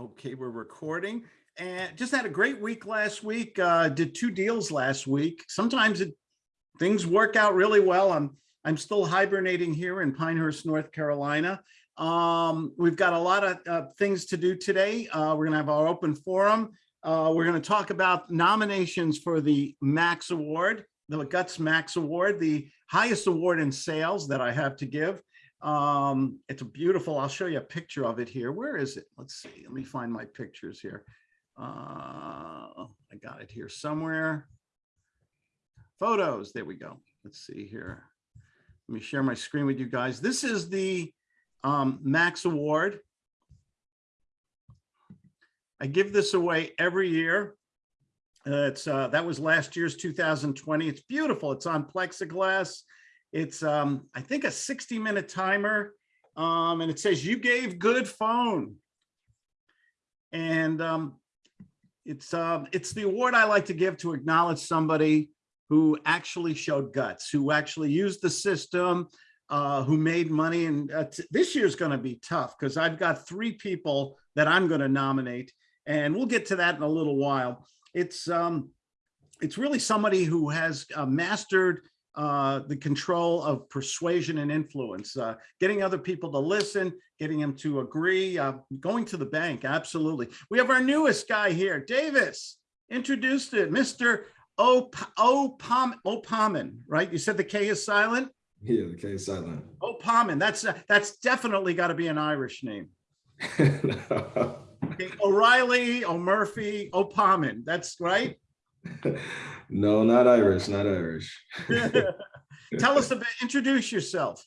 Okay, we're recording and just had a great week last week. Uh, did two deals last week. Sometimes it, things work out really well. I'm I'm still hibernating here in Pinehurst, North Carolina. Um, we've got a lot of uh, things to do today. Uh, we're gonna have our open forum. Uh, we're gonna talk about nominations for the Max Award, the Guts Max Award, the highest award in sales that I have to give. Um, it's a beautiful, I'll show you a picture of it here. Where is it? Let's see, let me find my pictures here. Uh, I got it here somewhere. Photos, there we go. Let's see here. Let me share my screen with you guys. This is the um, Max Award. I give this away every year. Uh, it's uh, that was last year's 2020. It's beautiful. It's on plexiglass. It's, um, I think, a 60 minute timer. Um, and it says, you gave good phone. And um, it's, uh, it's the award I like to give to acknowledge somebody who actually showed guts, who actually used the system, uh, who made money. And uh, this year's going to be tough because I've got three people that I'm going to nominate. And we'll get to that in a little while. It's, um, it's really somebody who has uh, mastered uh, the control of persuasion and influence, uh, getting other people to listen, getting them to agree, uh, going to the bank. Absolutely. We have our newest guy here, Davis. Introduced it, Mr. Opamin, Opamin, right? You said the K is silent? Yeah, the K is silent. Opamin, that's, uh, that's definitely got to be an Irish name. okay, O'Reilly, O'Murphy, Opamin, that's right? No, not Irish, not Irish. Tell us a bit, introduce yourself.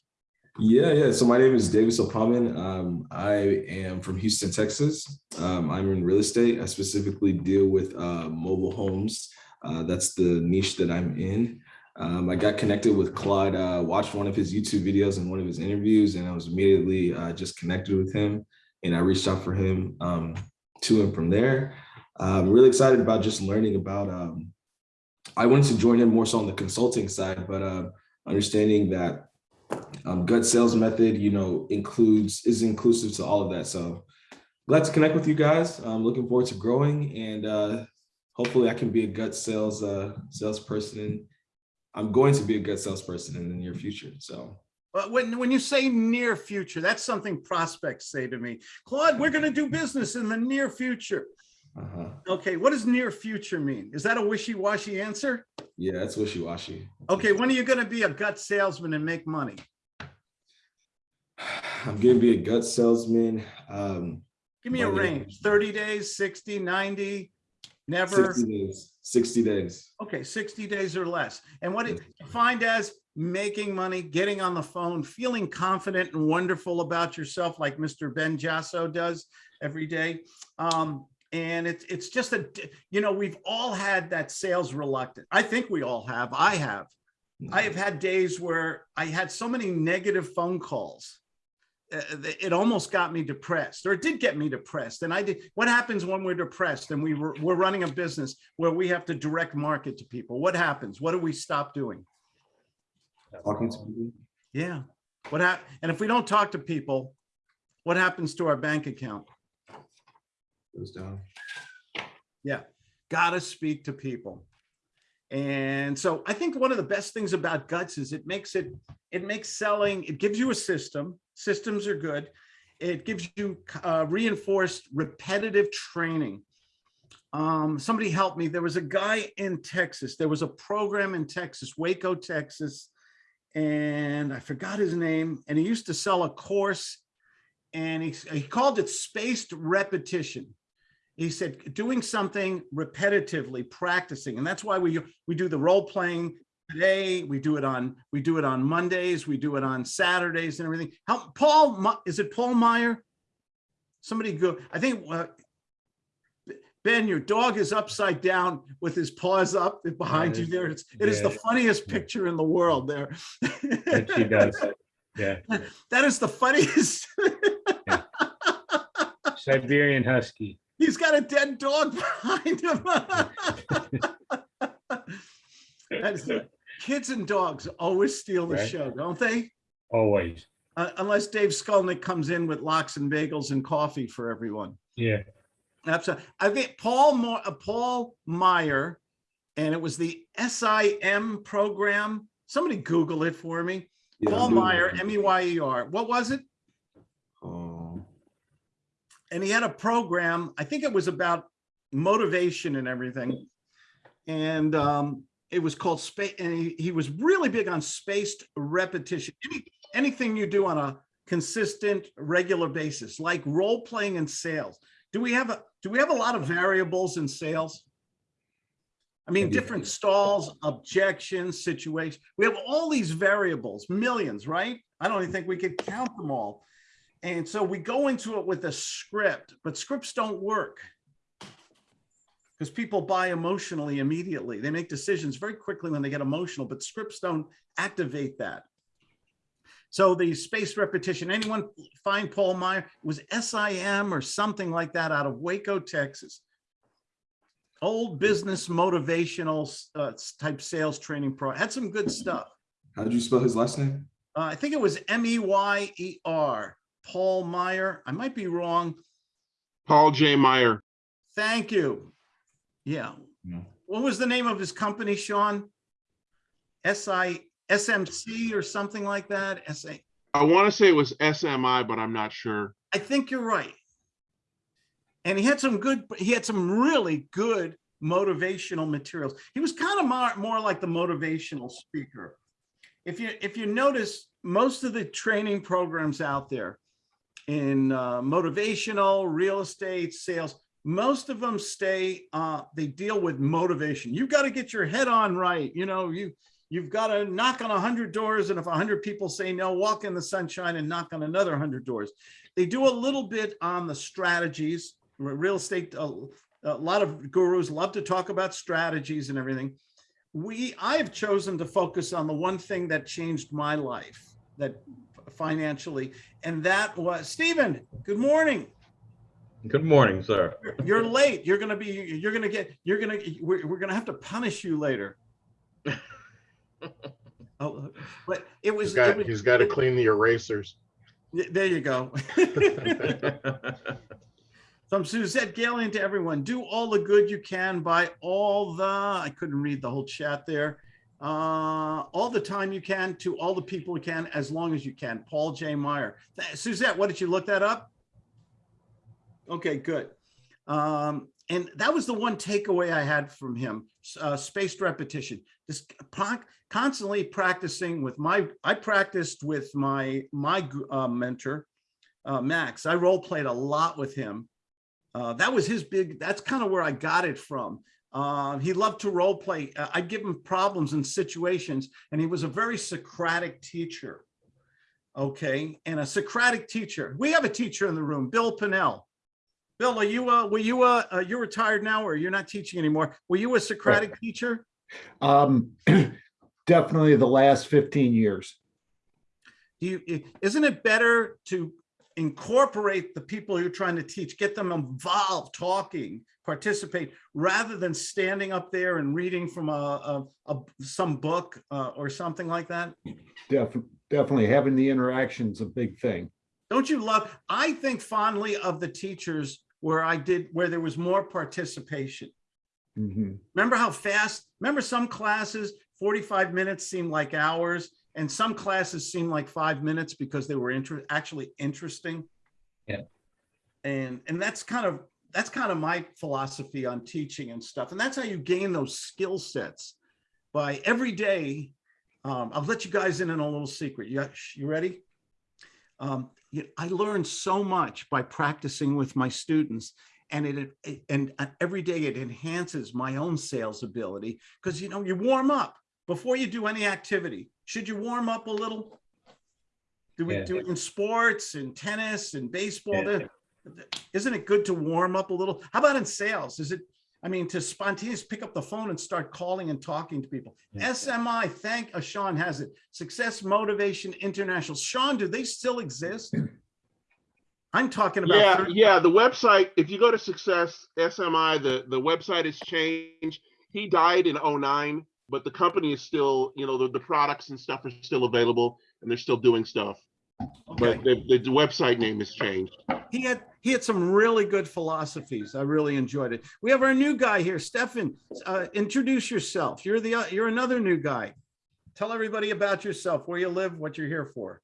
Yeah, yeah. So my name is Davis Opamin. Um, I am from Houston, Texas. Um, I'm in real estate. I specifically deal with uh, mobile homes. Uh, that's the niche that I'm in. Um, I got connected with Claude, uh, watched one of his YouTube videos and one of his interviews, and I was immediately uh, just connected with him. And I reached out for him um, to him from there. I'm really excited about just learning about, um, I wanted to join in more so on the consulting side, but uh, understanding that um, gut sales method, you know, includes, is inclusive to all of that. So glad to connect with you guys. I'm looking forward to growing and uh, hopefully I can be a gut sales uh, salesperson. I'm going to be a gut salesperson in the near future. So when, when you say near future, that's something prospects say to me. Claude, we're going to do business in the near future. Uh -huh. Okay, what does near future mean? Is that a wishy-washy answer? Yeah, that's wishy-washy. Okay, when are you going to be a gut salesman and make money? I'm going to be a gut salesman. Um, Give me a range, 30 days, 60, 90, never? 60 days, 60 days. Okay, 60 days or less. And what it defined as making money, getting on the phone, feeling confident and wonderful about yourself like Mr. Ben Jasso does every day. Um, and it's it's just a you know we've all had that sales reluctant i think we all have. I have. I have had days where i had so many negative phone calls uh, it almost got me depressed or it did get me depressed. And i did what happens when we're depressed and we were we're running a business where we have to direct market to people? What happens? What do we stop doing? Talking to people. Yeah. What hap and if we don't talk to people what happens to our bank account goes down. Yeah, gotta speak to people. And so I think one of the best things about guts is it makes it, it makes selling, it gives you a system. Systems are good. It gives you uh, reinforced repetitive training. Um, somebody helped me. There was a guy in Texas. There was a program in Texas, Waco, Texas, and I forgot his name. And he used to sell a course and he, he called it spaced repetition he said doing something repetitively practicing and that's why we we do the role playing today. We do it on we do it on mondays. We do it on saturdays and everything. How paul is it paul meyer? Somebody go i think uh, ben your dog is upside down with his paws up behind you there. It's it yeah, is the funniest yeah. picture in the world there. She does. Yeah. That is the funniest. Siberian husky He's got a dead dog behind him. kids and dogs always steal the right. show, don't they? Always. Uh, unless Dave Skulnick comes in with lox and bagels and coffee for everyone. Yeah. Absolutely. I think Paul Mo, uh, Paul Meyer, and it was the SIM program. Somebody Google it for me. Yeah, Paul Meyer, it. M E Y E R. What was it? And he had a program, I think it was about motivation and everything. And um, it was called space, and he, he was really big on spaced repetition. Any, anything you do on a consistent, regular basis, like role playing in sales. Do we have a, do we have a lot of variables in sales? I mean, different stalls, objections, situations. We have all these variables, millions, right? I don't even think we could count them all. And so we go into it with a script, but scripts don't work. Because people buy emotionally immediately. They make decisions very quickly when they get emotional, but scripts don't activate that. So the spaced repetition, anyone find Paul Meyer? It was SIM or something like that out of Waco, Texas. Old business motivational uh, type sales training pro, had some good stuff. how did you spell his last name? Uh, I think it was M E Y E R, Paul Meyer. I might be wrong. Paul J. Meyer. Thank you. Yeah. No. What was the name of his company, Sean? S I S M C or something like that? S A. I want to say it was SMI, but I'm not sure. I think you're right. And he had some good, he had some really good motivational materials. He was kind of more, more like the motivational speaker. If you if you notice, most of the training programs out there in uh, motivational, real estate, sales, most of them stay, uh, they deal with motivation. You've got to get your head on right. You know, you you've got to knock on a hundred doors, and if a hundred people say no, walk in the sunshine and knock on another hundred doors. They do a little bit on the strategies. Real estate, a, a lot of gurus love to talk about strategies and everything. We, I have chosen to focus on the one thing that changed my life, that financially, and that was Stephen. Good morning. Good morning, sir. You're late. You're gonna be. You're gonna get. You're gonna. We're, we're gonna have to punish you later. Oh, but it was. He's it got, was- he's got to clean the erasers. There you go. From Suzette Galen to everyone, do all the good you can by all the, I couldn't read the whole chat there. Uh, all the time you can to all the people you can, as long as you can. Paul J. Meyer. Suzette, what did you look that up? Okay, good. Um, and that was the one takeaway I had from him, uh, spaced repetition. Just constantly practicing with my, I practiced with my, my uh, mentor, uh, Max. I role played a lot with him. Uh, that was his big, that's kind of where I got it from. Uh, he loved to role play. Uh, I'd give him problems and situations, and he was a very Socratic teacher. Okay, and a Socratic teacher. We have a teacher in the room, Bill Pinnell. Bill, are you, uh, were you, uh, uh, you're retired now or you're not teaching anymore? Were you a Socratic teacher? Um, definitely the last fifteen years. Do you, isn't it better to incorporate the people you're trying to teach, get them involved, talking, participate, rather than standing up there and reading from a, a, a some book uh, or something like that? Definitely, definitely having the interaction's a big thing. Don't you love? I think fondly of the teachers where I did where there was more participation. Mhm. Remember how fast? Remember some classes, 45 minutes seemed like hours, and some classes seemed like five minutes because they were inter- actually interesting. Yeah. And and that's kind of that's kind of my philosophy on teaching and stuff. And that's how you gain those skill sets by every day. Um, I'll let you guys in on a little secret. You, you ready? Um, you- I learned so much by practicing with my students and it it- and every day it enhances my own sales ability because you know you warm up before you do any activity should you warm up a little? Do we Yeah. do it in sports and tennis and baseball? Yeah. There- isn't it good to warm up a little? How about in sales? Is it i mean to spontaneous pick up the phone and start calling and talking to people. Yeah. smi thank uh, sean has it. Success motivation international. Sean do they still exist? I'm talking about Yeah, yeah, the website, if you go to Success SMI, the, the website has changed. He died in '09, but the company is still, you know, the, the products and stuff are still available and they're still doing stuff. Okay. but the, the website name has changed. He had, he had some really good philosophies. I really enjoyed it. We have our new guy here, Stefan. Uh, introduce yourself. You're the, uh, you're another new guy. Tell everybody about yourself, where you live, what you're here for.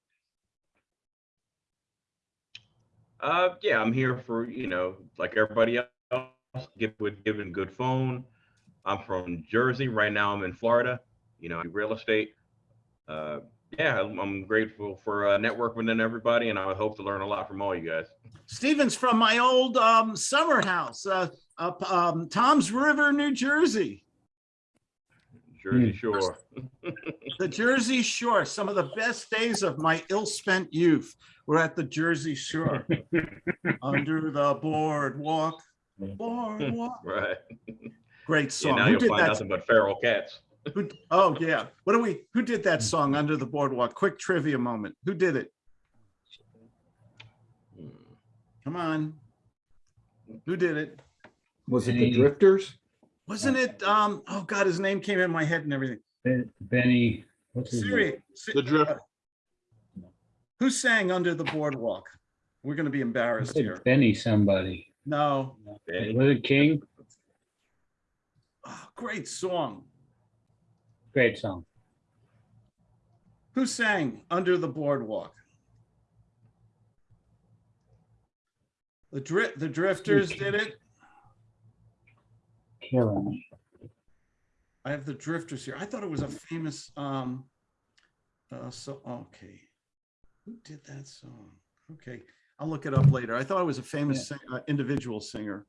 Uh, yeah, I'm here for, you know, like everybody else, give with giving good phone. I'm from Jersey. Right now I'm in Florida, you know, real estate. Uh, yeah, I'm, I'm grateful for uh, networking with everybody and I hope to learn a lot from all you guys. Steven's from my old um, summer house, uh, up um, Toms River, New Jersey. Jersey Shore. The Jersey Shore, some of the best days of my ill-spent youth were at the Jersey Shore. Under the boardwalk, boardwalk. Right. Great Yeah, song. now Who you'll did find that? nothing but feral cats. Who, oh, yeah. What do we, who did that song, Under the Boardwalk? Quick trivia moment. Who did it? Come on. Who did it? Was it the Drifters? Wasn't it, um, oh God, his name came in my head and everything. Ben- Benny, what's his name? Siri, The drift, who sang Under the Boardwalk? We're gonna be embarrassed here. Benny somebody. No, Benny. Was it King? Oh, great song. Great song. Who sang Under the Boardwalk? The Dri, the Drifters did it. Killing me. I have the Drifters here. I thought it was a famous, um, uh, so, okay. Who did that song? Okay, I'll look it up later. I thought it was a famous sing- uh, individual singer.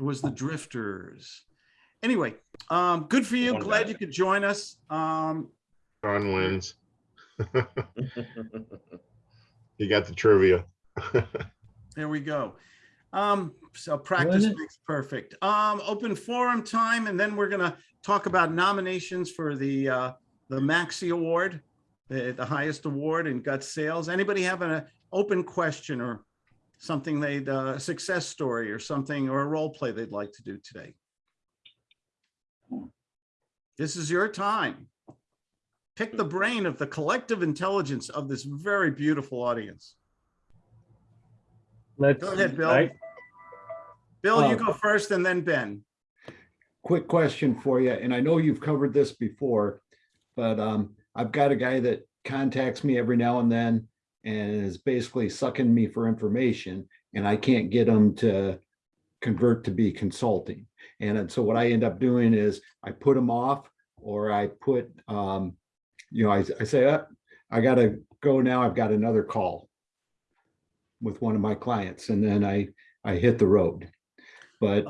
It was the Drifters. Anyway, um, good for you. Glad you could join us. Um, Sean wins. You got the trivia. There we go. Um, so practice makes perfect. Um, open forum time, and then we're gonna talk about nominations for the, uh, the Maxi Award, the, the highest award in gut sales. Anybody have an open question or something they'd, uh, a success story or something, or a role play they'd like to do today? This is your time. Pick the brain of the collective intelligence of this very beautiful audience. Let's. Go ahead, Bill. I- Bill, you Uh, go first and then Ben. Quick question for you, and I know you've covered this before, but um, I've got a guy that contacts me every now and then and is basically sucking me for information, and I can't get them to convert to be consulting. And then- so what I end up doing is I put them off, or I put, um, you know, I, I say, uh, I gotta go now, I've got another call with one of my clients, and then I, I hit the road. But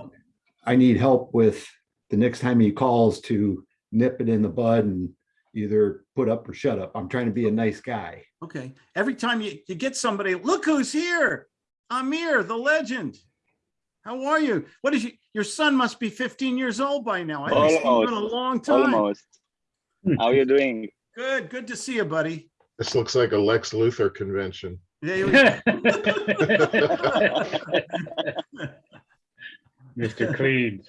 I need help with the next time he calls to nip it in the bud and either put up or shut up. I'm trying to be a nice guy. Okay, every time you, you get somebody, look who's here. Amir, the legend. How are you? What is you, your son must be 15 years old by now. I haven't seen you in a Almost. long time. Almost. How are you doing? Good, good to see you, buddy. This looks like a Lex Luthor convention. Yeah, Mr. Clean.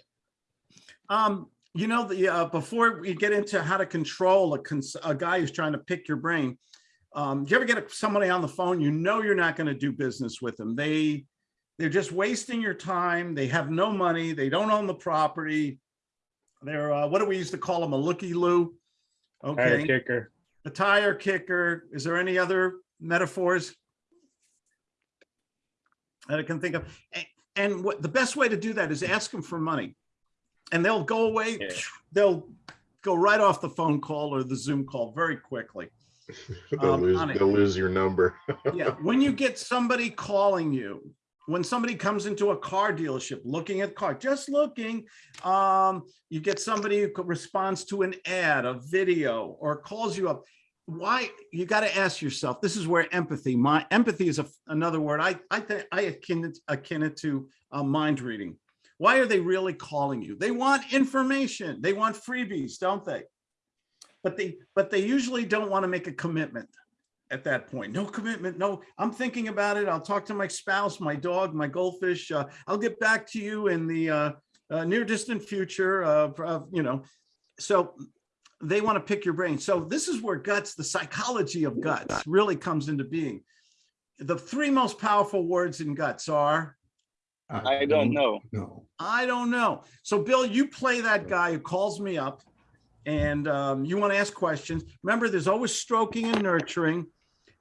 Um, you know, the, uh, before we get into how to control a, cons- a guy who's trying to pick your brain, um, do you ever get a- somebody on the phone, you know, you're not going to do business with them. They, they're just wasting your time. They have no money. They don't own the property. They're, uh, what do we used to call them? A looky-loo? Okay. Tire Okay, kicker. a tire kicker. Is there any other metaphors? That I can think of. A- And what, the best way to do that is ask them for money. And they'll go away, Yeah. they'll go right off the phone call or the Zoom call very quickly. They'll Um, lose, they'll lose your number. Yeah, when you get somebody calling you, when somebody comes into a car dealership looking at car, just looking, um, you get somebody who responds to an ad, a video, or calls you up. Why, you got to ask yourself, this is where empathy, my empathy is a, another word. I, I think I akin it, akin it to uh, mind reading. Why are they really calling you? They want information. They want freebies, don't they? But they, but they usually don't want to make a commitment at that point. No commitment, no, I'm thinking about it. I'll talk to my spouse, my dog, my goldfish. Uh, I'll get back to you in the uh, uh, near distant future of, of, you know. So they want to pick your brain. So this is where guts, the psychology of guts really comes into being. The three most powerful words in guts are, I don't know. No. I don't know. So Bill, you play that guy who calls me up and um, you want to ask questions. Remember, there's always stroking and nurturing.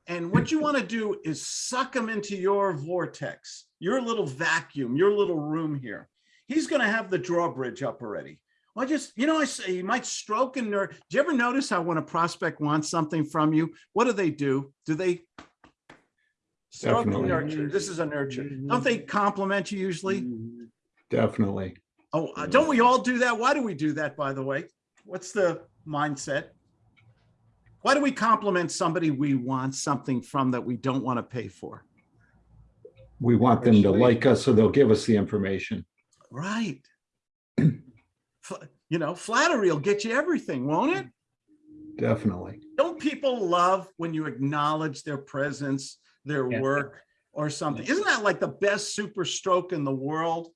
And what you want to do is suck him into your vortex, your little vacuum, your little room here. He's going to have the drawbridge up already. Well, just, you know, I say you might stroke and nurture. Do you ever notice how when a prospect wants something from you, what do they do? Do they stroke and Definitely. nurture? This is a nurture. Don't they compliment you usually? Definitely. Oh, uh, don't we all do that? Why do we do that, by the way? What's the mindset? Why do we compliment somebody we want something from that we don't want to pay for? We want them to like us, so they'll give us the information. Right. You know, flattery will get you everything, won't it? Definitely. Don't people love when you acknowledge their presence, their Yeah. work or something? Isn't that like the best super stroke in the world?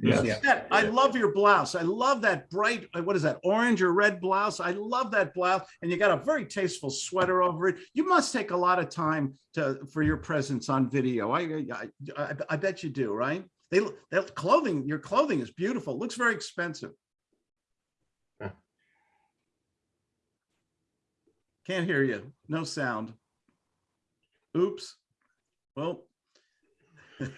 Yes. Yeah. That- I love your blouse. I love that bright, uh, what is that, orange or red blouse? I love that blouse. And you got a very tasteful sweater over it. You must take a lot of time to, for your presence on video. I, I, I, I bet you do, right? They, that clothing, your clothing is beautiful. Looks very expensive. Yeah. Can't hear you. No sound. Oops. Well.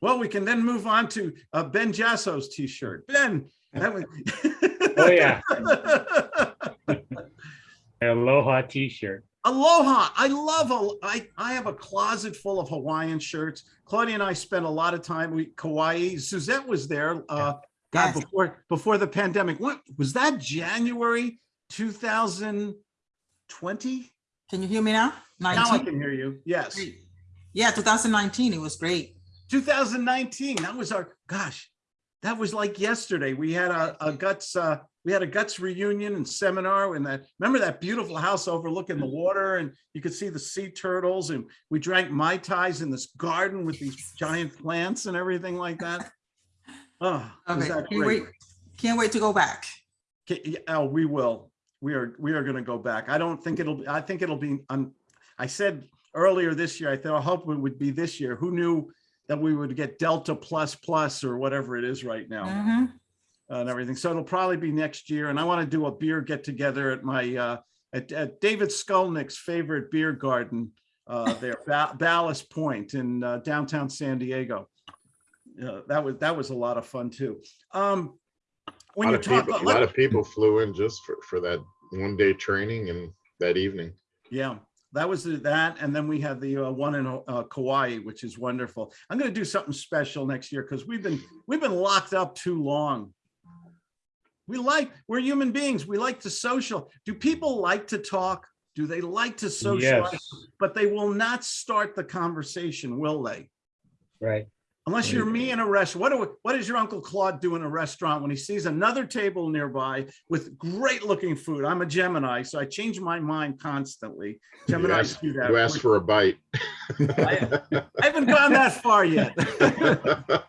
Well, we can then move on to uh, Ben Jasso's t-shirt. Ben, that was. Oh, yeah. Aloha t-shirt. Aloha. I love, a- I, I have a closet full of Hawaiian shirts. Claudia and I spent a lot of time, we, Kauai, Suzette was there, uh, God, Yes. before, before the pandemic. What, was that January 2020? Can you hear me now? Now I can hear you. Yes. Great. Yeah, 2019, it was great. 2019, that was our, gosh, that was like yesterday. We had a, a guts, uh, we had a guts reunion and seminar and that, remember that beautiful house overlooking the water and you could see the sea turtles and we drank Mai Tais in this garden with these giant plants and everything like that. Oh, Okay, that can't wait, can't wait to go back. Oh, we will. We are, we are gonna go back. I don't think it'll, be, I think it'll be, um, I said earlier this year, I thought, I hope it would be this year. Who knew that we would get Delta plus plus or whatever it is right now Mhm. and everything. So it'll probably be next year. And I want to do a beer get together at my, uh, at, at David Skolnick's favorite beer garden, uh, there, Ba- Ballast Point in uh, downtown San Diego. Uh, that was, that was a lot of fun too. Um, A lot you of talk, people, a let- lot of people flew in just for, for that one day training and that evening. Yeah, that was that. And then we have the uh, one in uh, Kauai, which is wonderful. I'm going to do something special next year because we've been, we've been locked up too long. We like, we're human beings. We like to social. Do people like to talk? Do they like to socialize? Yes, But they will not start the conversation, will they? right. Unless you're me in a restaurant. What, do- what does your Uncle Claude do in a restaurant when he sees another table nearby with great looking food? I'm a Gemini, so I change my mind constantly. Geminis asked, do that. you ask for a bite. I I haven't gone that far yet.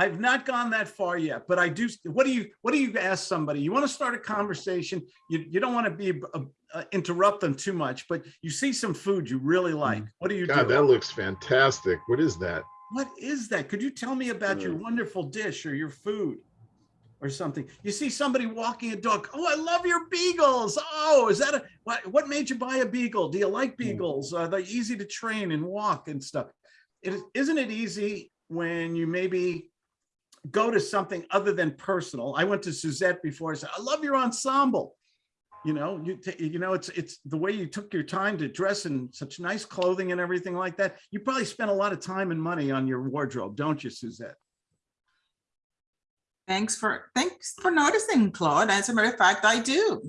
I've not gone that far yet, but I do. What do you, what do you ask somebody? You want to start a conversation. You, you don't want to be, uh, uh, interrupt them too much, but you see some food you really like. What do you do? God, that looks fantastic. What is that? What is that? Could you tell me about your Mm. wonderful dish or your food? Or something. You see somebody walking a dog. Oh, I love your beagles. Oh, is that a, what, what made you buy a beagle? Do you like beagles? Are they easy to train and walk and stuff? It is, isn't it easy when you maybe go to something other than personal? I went to Suzette before. I said, I love your ensemble. You know, you, you know, it's, it's the way you took your time to dress in such nice clothing and everything like that. You probably spent a lot of time and money on your wardrobe, don't you, Suzette? Thanks for, thanks for noticing, Claude. As a matter of fact, I do.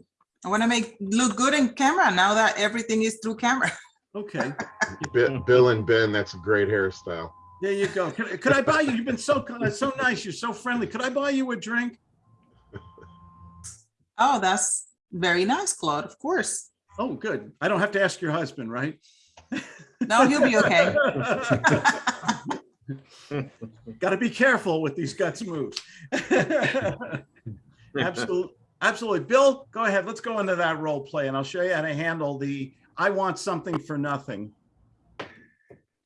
I want to make, look good in camera now that everything is through camera. Okay, Bi- Bill and Ben, that's a great hairstyle. there you go. Could, could I buy you? You've been so, kind- uh, so nice. You're so friendly. Could I buy you a drink? Oh, that's very nice, Claude, of course. Oh, good. I don't have to ask your husband, right? No, he'll be okay. Got to be careful with these guts moves. Absolutely, Absolutely. Bill, go ahead. Let's go into that role play and I'll show you how to handle the I want something for nothing.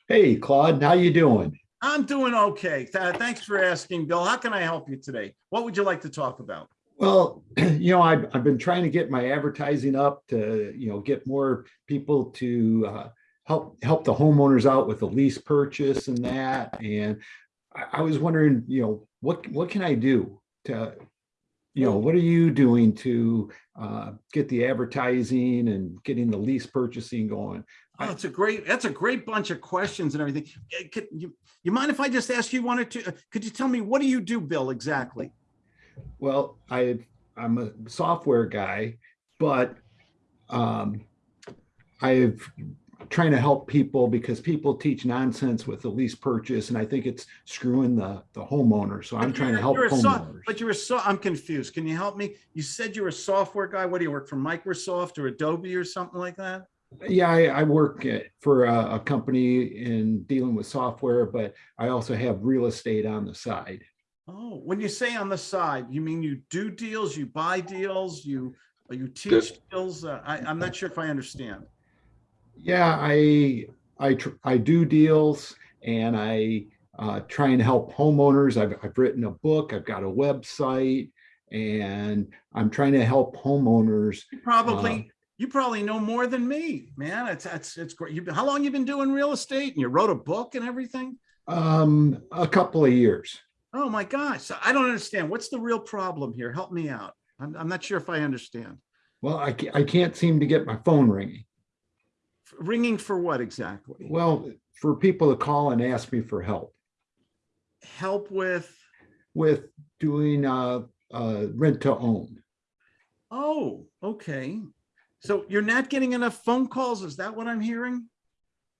Hey, Claude, how you doing? I'm doing okay. Th- Thanks for asking, Bill. How can I help you today? What would you like to talk about? Well, you know, I've, I've been trying to get my advertising up to, you know, get more people to uh, help, help the homeowners out with the lease purchase and that. And I, I was wondering, you know, what, what can I do to, you know, what are you doing to uh, get the advertising and getting the lease purchasing going? Oh, it's a great, that's a great bunch of questions and everything. Eh, Could you, you mind if I just ask you one or two? uh, Could you tell me, what do you do, Bill, exactly? Well, I, I'm a software guy, but um, I've trying to help people because people teach nonsense with the lease purchase, and I think it's screwing the, the homeowner. So I'm But trying to help a so- homeowners. But you're a so, I'm confused. Can you help me? You said you're a software guy. What do you work for Microsoft or Adobe or something like that? Yeah, I, I work at- for a, a company in dealing with software, but I also have real estate on the side. Oh, when you say on the side, you mean you do deals, you buy deals, you, you teach deals? Uh, I, I'm not sure if I understand. Yeah, I, I, tr- I do deals and I uh, try and help homeowners. I've, I've written a book, I've got a website, and I'm trying to help homeowners. You Uh, probably, you probably know more than me, man. It's, it's, it's great. You've how long you been doing real estate and you wrote a book and everything? Um, a couple of years. Oh my gosh. I don't understand. What's the real problem here? Help me out. I'm, I'm not sure if I understand. Well, I, I can't seem to get my phone ringing. Ringing for what exactly? Well, for people to call and ask me for help Help with, with doing uh, uh, rent to own. oh, okay. So you're not getting enough phone calls? Is that what I'm hearing?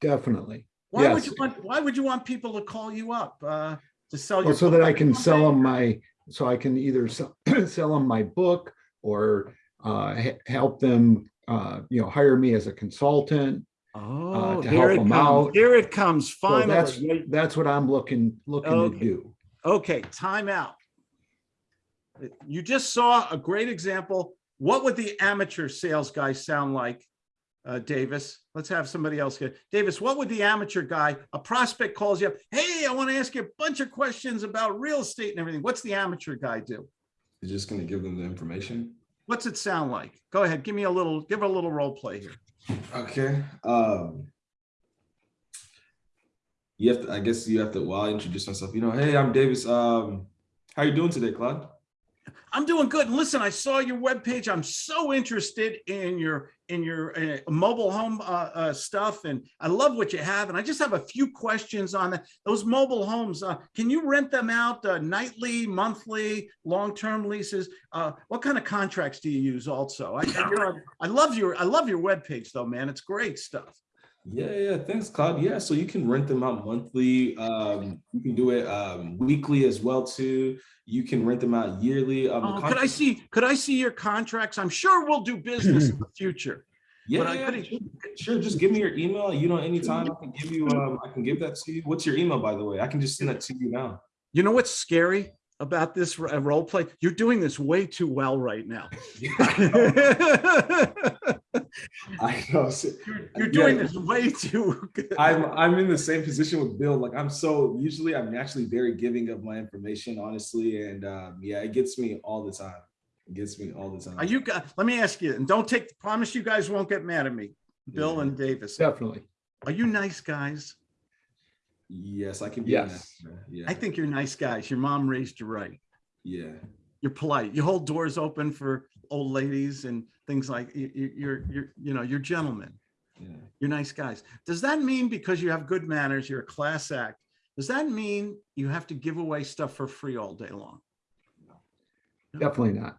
Definitely. Why would you want, why would you want people to call you up? Uh, to sell your? Well, so book that I can sell them my, so I can either sell, sell them my book or uh, help them, uh, you know, hire me as a consultant. Oh, to here help it them comes. out. Here it comes So that's, that's what I'm looking, looking to do. Okay, time out. You just saw a great example. What would the amateur sales guy sound like? Uh, Davis, let's have somebody else get, Davis, what would the amateur guy, a prospect calls you up, hey, I want to ask you a bunch of questions about real estate and everything. What's the amateur guy do? You're just gonna give them the information. What's it sound like? Go ahead, give me a little, give a little role play here. Okay. Um, you have to, I guess you have to, well, I'll introduce myself. You know, hey, I'm Davis. Um, how you doing today, Claude? I'm doing good. And listen, I saw your webpage. I'm so interested in your in your uh, mobile home uh, uh, stuff, and I love what you have. And I just have a few questions on that. Those mobile homes. Uh, can you rent them out uh, nightly, monthly, long-term leases? Uh, what kind of contracts do you use? Also, I, you're I love your I love your webpage though, man. It's great stuff. Yeah, yeah, thanks, Claude. Yeah, so you can rent them out monthly. Um, you can do it um, weekly as well too. You can rent them out yearly. Um, Oh, could I see? Could I see your contracts? I'm sure we'll do business in the future. Yeah, but I yeah, sure, sure. Just give me your email. You know, anytime I can give you, um, I can give that to you. What's your email, by the way? I can just send that to you now. You know what's scary about this uh, role play? You're doing this way too well right now. I know. You're you're doing Yeah. this way too good. I'm I'm in the same position with Bill. Like I'm so usually I'm naturally very giving of my information, honestly, and um, yeah, it gets me all the time. It gets me all the time. Are you, gu- let me ask you, and don't take, promise you guys won't get mad at me, Bill Yeah. and Davis. Definitely. Are you nice guys? Yes, I can be. Yes. honest, man. Yeah. I think you're nice guys. Your mom raised you right. Yeah. You're polite. You hold doors open for old ladies and things like, you, you- you're, you're, you know, you're gentlemen. Yeah. You're nice guys. Does that mean because you have good manners, you're a class act? Does that mean you have to give away stuff for free all day long? Definitely not.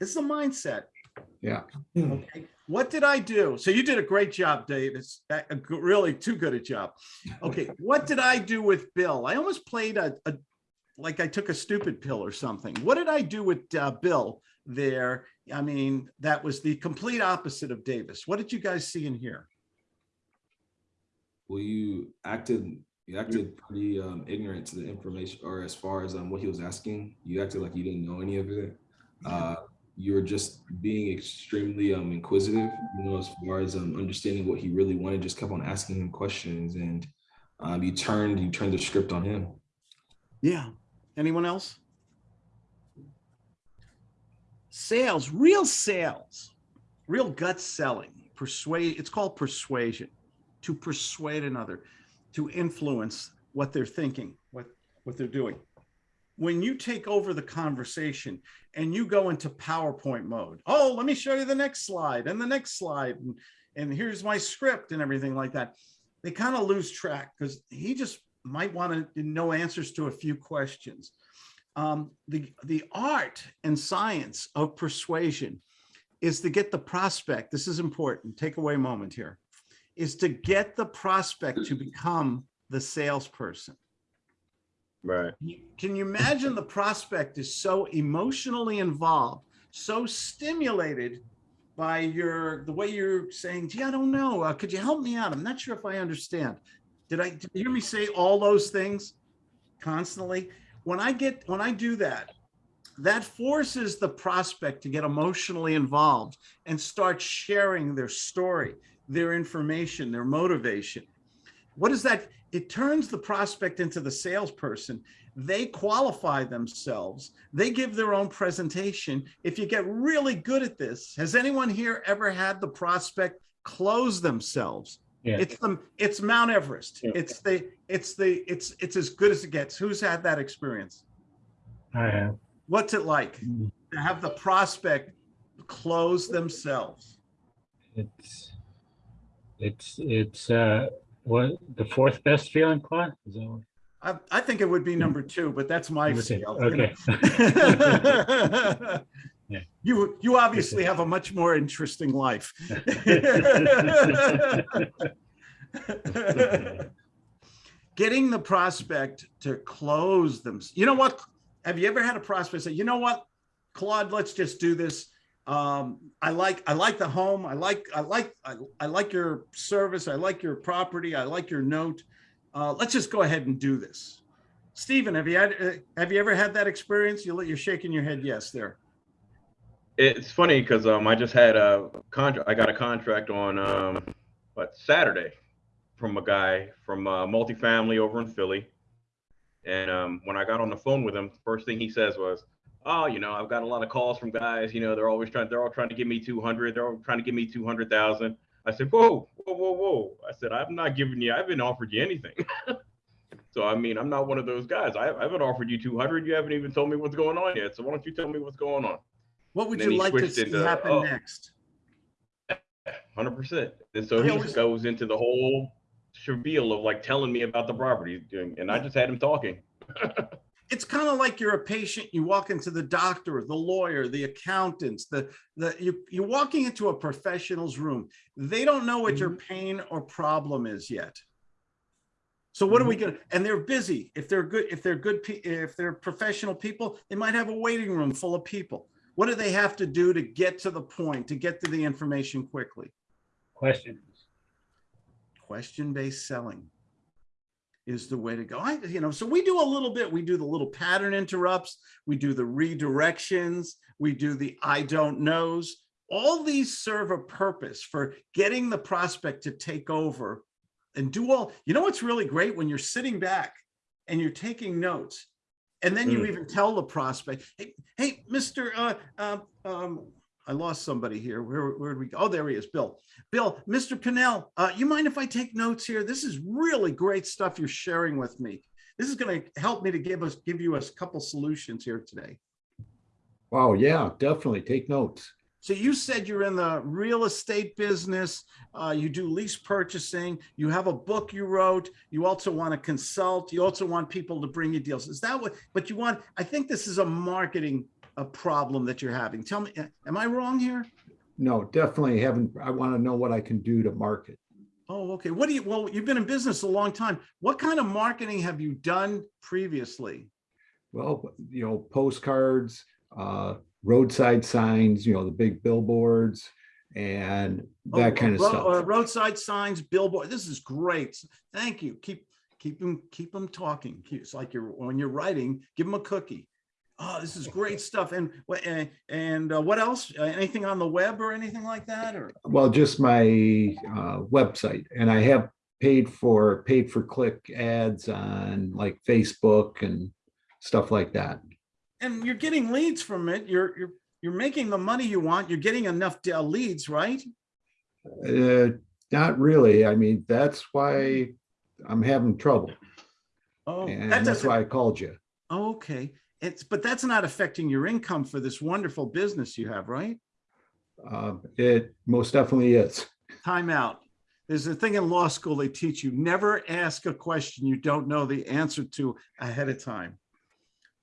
It's the mindset. Yeah. Okay, what did I do? So you did a great job, Dave. It's Really too good a job. Okay, what did I do with Bill? I almost played a, a like I took a stupid pill or something. What did I do with uh, Bill there? I mean, that was the complete opposite of Davis. What did you guys see in here? Well, you acted you acted pretty um, ignorant to the information, or as far as um, what he was asking, you acted like you didn't know any of it. Uh, you were just being extremely um, inquisitive, you know, as far as um, understanding what he really wanted, just kept on asking him questions and um, you turned, you turned the script on him. Yeah. Anyone else? Sales, real sales, real gut selling, persuade, it's called persuasion, to persuade another, to influence what they're thinking, what, what they're doing. When you take over the conversation and you go into PowerPoint mode, oh, let me show you the next slide and the next slide, and, and here's my script and everything like that, they kind of lose track because he just might want to know answers to a few questions. Um, the, the art and science of persuasion is to get the prospect, this is important, take away moment here, is to get the prospect to become the salesperson. Right. Can you imagine the prospect is so emotionally involved, so stimulated by your, the way you're saying, gee, I don't know, uh, could you help me out? I'm not sure if I understand. Did I, did you hear me say all those things constantly? When I get, when I do that, that forces the prospect to get emotionally involved and start sharing their story, their information, their motivation. What is that? It turns the prospect into the salesperson. They qualify themselves. They give their own presentation. If you get really good at this, has anyone here ever had the prospect close themselves? Yeah. It's the, it's Mount Everest. Yeah. It's the, it's the, it's, it's as good as it gets. Who's had that experience? I have. What's it like Mm. to have the prospect close themselves? It's, it's, it's, uh, what, the fourth best feeling, Claude? Is that what- I, I think it would be number two, but that's my Okay, scale. you know. You, you obviously have a much more interesting life. Getting the prospect to close them. You know what? Have you ever had a prospect say, you know what, Claude, let's just do this. Um, I like, I like the home. I like, I like, I, I like your service. I like your property. I like your note. Uh, let's just go ahead and do this. Stephen, have you had, uh, have you ever had that experience? You, you're shaking your head yes there. It's funny because um, I just had a contract. I got a contract on um, what Saturday from a guy from uh, multifamily over in Philly. And um, when I got on the phone with him, the first thing he says was, "Oh, you know, I've got a lot of calls from guys. You know, they're always trying. They're all trying to give me 200. They're all trying to give me 200,000." I said, "Whoa, whoa, whoa, whoa!" I said, "I'm not giving you. I haven't offered you anything." so I mean, I'm not one of those guys. I, I haven't offered you 200. You haven't even told me what's going on yet. So why don't you tell me what's going on? What would you like to see into, happen oh. next? Hundred percent. And so he always- goes into the whole spiel of like telling me about the property, doing, and I just had him talking. It's kind of like you're a patient, you walk into the doctor, the lawyer, the accountants, the, the, you, you're walking into a professional's room. They don't know what your mm-hmm. pain or problem is yet. So what are we mm-hmm. gonna, and they're busy. If they're good, if they're good, if they're professional people, they might have a waiting room full of people. What do they have to do to get to the point, to get to the information quickly? Questions? question-based selling is the way to go. I, you know, so we do a little bit, we do the little pattern interrupts, we do the redirections, we do the I don't knows. All these serve a purpose for getting the prospect to take over and do all, you know, what's really great when you're sitting back and you're taking notes and then you Mm. even tell the prospect, hey, hey, Mr. Uh, um, um, I lost somebody here. Where, where did we go? Oh, there he is, Bill. Bill, Mr. Pinnell, uh, you mind if I take notes here? This is really great stuff you're sharing with me. This is going to help me to give us, give you a couple solutions here today. Wow, yeah, definitely take notes. So you said you're in the real estate business, uh, you do lease purchasing, you have a book you wrote, you also want to consult, you also want people to bring you deals. Is that what, but you want, I think this is a marketing a problem that you're having. Tell me, am I wrong here? No, definitely haven't, I want to know what I can do to market. Oh, okay. What do you, well, you've been in business a long time. What kind of marketing have you done previously? Well, you know, postcards, uh, roadside signs, you know, the big billboards and Oh, that kind of stuff. uh, Roadside signs, billboard. This is great. Thank you. Keep, keep them, keep them talking. It's like you're, when you're writing, give them a cookie. Oh, this is great stuff. And what, and, and uh, what else? Uh, Anything on the web or anything like that or? Well, just my uh, website and I have paid for, paid for click ads on like Facebook and stuff like that. And you're getting leads from it. You're, you're, you're making the money you want. You're getting enough uh, leads, right? Uh, not really. I mean, that's why I'm having trouble. Oh, And that that's why I called you. okay. It's, but that's not affecting your income for this wonderful business you have, right? Uh, It most definitely is. Time out. There's a thing in law school, they teach you, never ask a question you don't know the answer to ahead of time.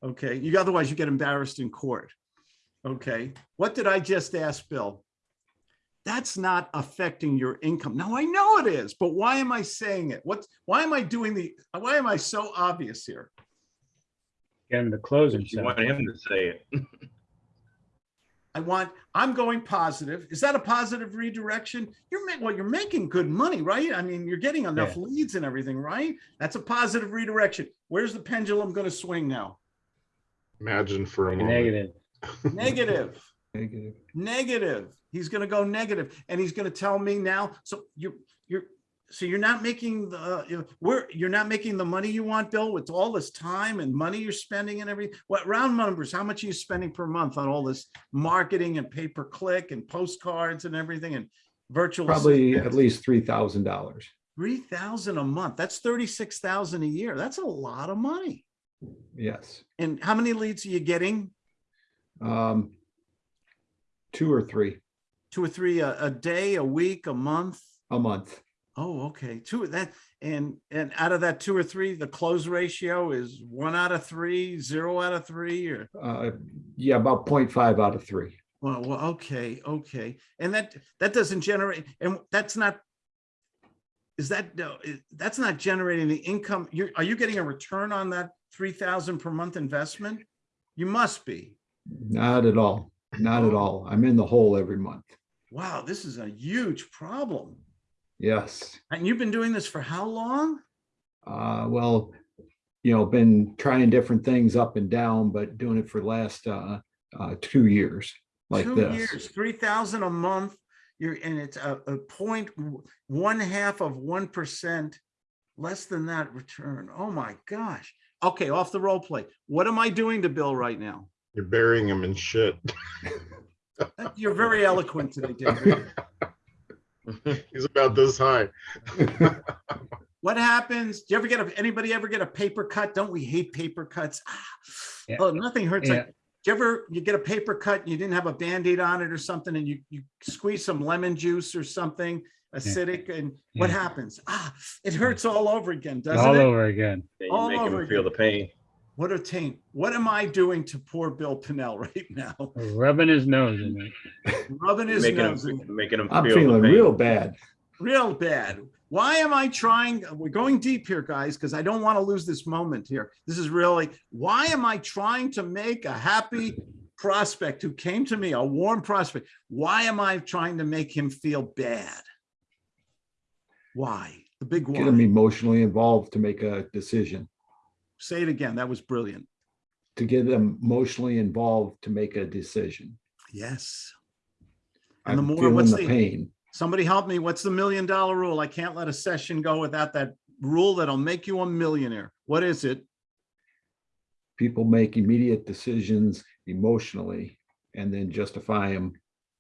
Okay, you, otherwise you get embarrassed in court. Okay, what did I just ask Bill? That's not affecting your income. Now, I know it is, but why am I saying it? What, why am I doing the, why am I so obvious here? Get him to close You himself. want him to say it. I want, I'm going positive. Is that a positive redirection? You're making, well, you're making good money, right? I mean, you're getting enough Yeah. leads and everything, right? That's a positive redirection. Where's the pendulum going to swing now? Imagine for a moment. Negative. Negative, Negative. negative. He's going to go negative and he's going to tell me now. So you're, you're, so you're not making the, you know, where, you're not making the money you want, Bill, with all this time and money you're spending and everything. What round numbers, how much are you spending per month on all this marketing and pay per click and postcards and everything and virtual? Probably assistants? at least three thousand dollars. Three thousand a month. That's thirty-six thousand a year. That's a lot of money. Yes. And how many leads are you getting? Um, Two or three Two or three a, a day, a week, a month? a month. Oh, okay, two of that, and, and out of that two or three, the close ratio is one out of three, zero out of three, or? Uh, Yeah, about 0.5 out of three. Well, well, okay, okay, and that, that doesn't generate, and that's not. Is that, no, that's not generating the income, you're, are you getting a return on that three thousand per month investment? You must be. Not at all. Not at all. I'm in the hole every month. Wow, this is a huge problem. Yes. And you've been doing this for how long? Uh, well, you know, been trying different things up and down, but doing it for the last uh, uh, two years like Two this. years, three thousand a month. You're, and it's a, a one half of one percent, less than that return. Oh my gosh. Okay, off the role play. What am I doing to Bill right now? You're burying him in shit. You're very eloquent today, David. He's about this high. What happens? Do you ever get a, anybody ever get a paper cut? Don't we hate paper cuts? Ah, Yeah. Oh, nothing hurts Yeah. like, do you ever, you get a paper cut, and you didn't have a Band-Aid on it or something, and you, you squeeze some lemon juice or something acidic, and what happens? Ah, it hurts all over again, doesn't it? All over again. Yeah, You All make over him feel the pain. What a taint. What am I doing to poor Bill Pinnell right now? Rubbing his nose in it. Rubbing his Making nose in him, making him I'm feel the feeling pain. real bad. real bad. Why am I trying? We're going deep here, guys, because I don't want to lose this moment here. This is really, why am I trying to make a happy prospect who came to me, a warm prospect? Why am I trying to make him feel bad? Why? The big Get them emotionally involved to make a decision, Say it again. That was brilliant. to get them emotionally involved to make a decision. Yes. And the I'm more, what's the the, pain. somebody help me. What's the million dollar rule? I can't let a session go without that rule that'll make you a millionaire. What is it? People make immediate decisions emotionally and then justify them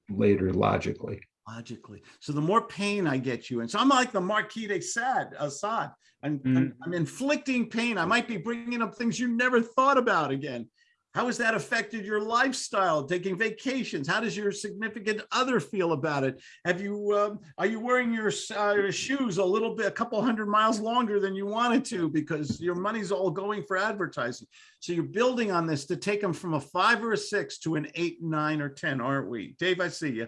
later logically. Logically. So the more pain I get you, and so I'm like the Marquis de Sade, Assad. I'm, I'm, I'm inflicting pain. I might be bringing up things you never thought about again. How has that affected your lifestyle, taking vacations? How does your significant other feel about it? Have you, um, are you wearing your uh, shoes a little bit, a couple hundred miles longer than you wanted to because your money's all going for advertising? So you're building on this to take them from a five or a six to an eight, nine, or 10, aren't we? Dave, I see you.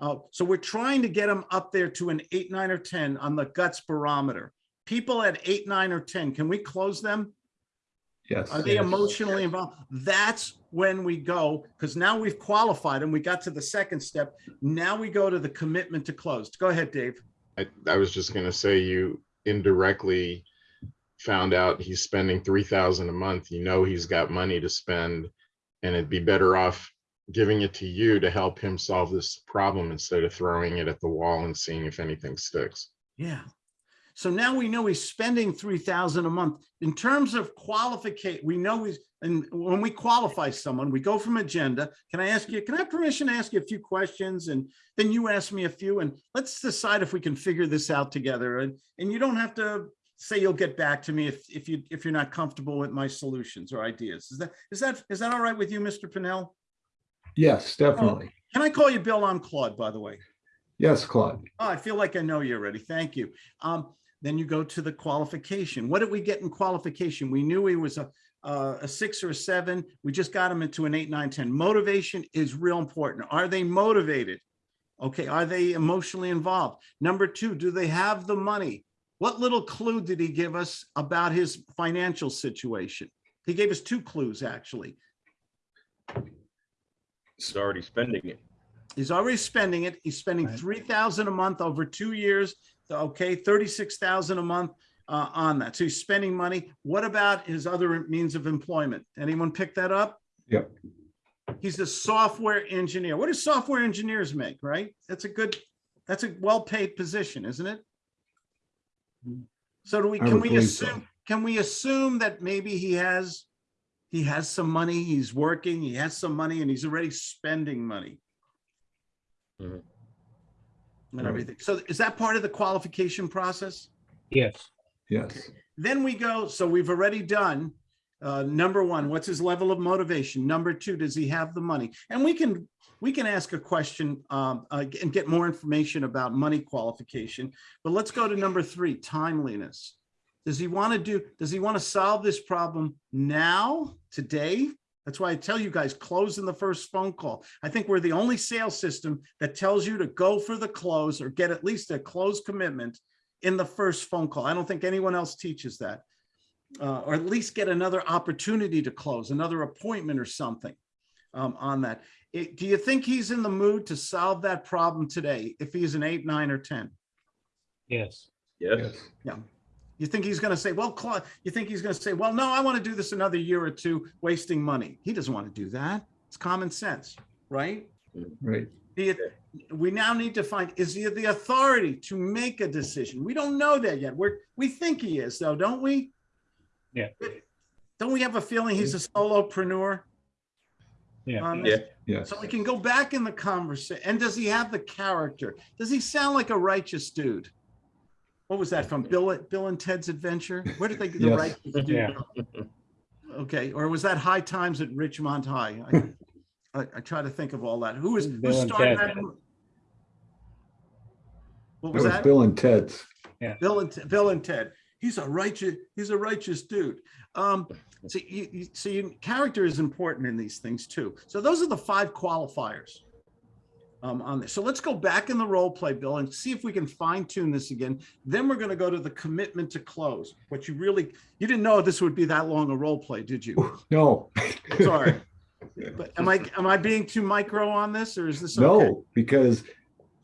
Uh, so we're trying to get them up there to an eight, nine, or 10 on the guts barometer. People at eight, nine, or 10, can we close them? Yes. Are they Yes. emotionally involved? That's when we go, because now we've qualified and we got to the second step. Now we go to the commitment to close. Go ahead, Dave. I, I was just gonna say you indirectly found out he's spending three thousand a month. You know he's got money to spend And it'd be better off giving it to you to help him solve this problem instead of throwing it at the wall and seeing if anything sticks. Yeah. So now we know he's spending three thousand a month. In terms of qualificate, we know he's, and when we qualify someone, we go from agenda. Can I ask you, can I have permission to ask you a few questions? And then you ask me a few and let's decide if we can figure this out together. And, and you don't have to say you'll get back to me if, if you, if you're not comfortable with my solutions or ideas. Is that, is that, is that all right with you, Mr. Pennell? Yes, definitely. Can I call you Bill? I'm Claude, by the way. Yes, Claude. Oh, I feel like I know you already. Thank you. Um, then you go to the qualification. What did we get in qualification? We knew he was a, a, a six or a seven. We just got him into an eight, nine, 10. Motivation is real important. Are they motivated? Okay, are they emotionally involved? Number two, do they have the money? What little clue did he give us about his financial situation? He gave us two clues, actually. He's already spending it. He's already spending it. He's spending Right. three thousand a month over two years. Okay, thirty-six thousand a month uh, on that. So he's spending money. What about his other means of employment? Anyone pick that up? Yep. He's a software engineer. What do software engineers make, right? That's a good, that's a well-paid position, isn't it? So do we, can we believe so. assume, can we assume that maybe he has, he has some money, he's working, he has some money and he's already spending money? Mhm. And everything. So is that part of the qualification process? Yes, Yes, Then we go, so we've already done, uh, number one, what's his level of motivation? Number two, does he have the money? And we can, we can ask a question, um, uh, and get more information about money qualification. But let's go to number three, timeliness. Does he want to do, does he want to solve this problem now, today? That's why I tell you guys, close in the first phone call. I think we're the only sales system that tells you to go for the close or get at least a close commitment in the first phone call. I don't think anyone else teaches that. Uh, or at least get another opportunity to close, another appointment or something um, on that. It- do you think he's in the mood to solve that problem today? If he's an eight, nine, or 10? yes. Yes. yes, You think he's going to say, well, Claude, you think he's going to say, well, no, I want to do this another year or two, wasting money. He doesn't want to do that. It's common sense, right? right. Do you- we now need to find, is he the authority to make a decision? We don't know that yet. We're, we think he is though, don't we? Yeah. Don't we have a feeling he's a solopreneur? Yeah. on Yeah. this? Yes, So we can go back in the conversation. And does he have the character? Does he sound like a righteous dude? What was that from Bill, Bill and Ted's Adventure? Where did they get the Yes. righteous dude? Yeah. Okay, or was that High Times at Richmond High? I- I, I try to think of all that. Who was, who Bill and started Ted. that? mo- What that was was that? Bill and Ted's. Bill and, Te- Bill and Ted. He's a righteous, he's a righteous dude. Um, so you, you, so you, character is important in these things too. So those are the five qualifiers. Um, on this. So let's go back in the role play, Bill, and see if we can fine tune this again. Then we're gonna go to the commitment to close. What you really, you didn't know this would be that long a role play, did you? No. Sorry. But am I, am I being too micro on this or is this okay? No, because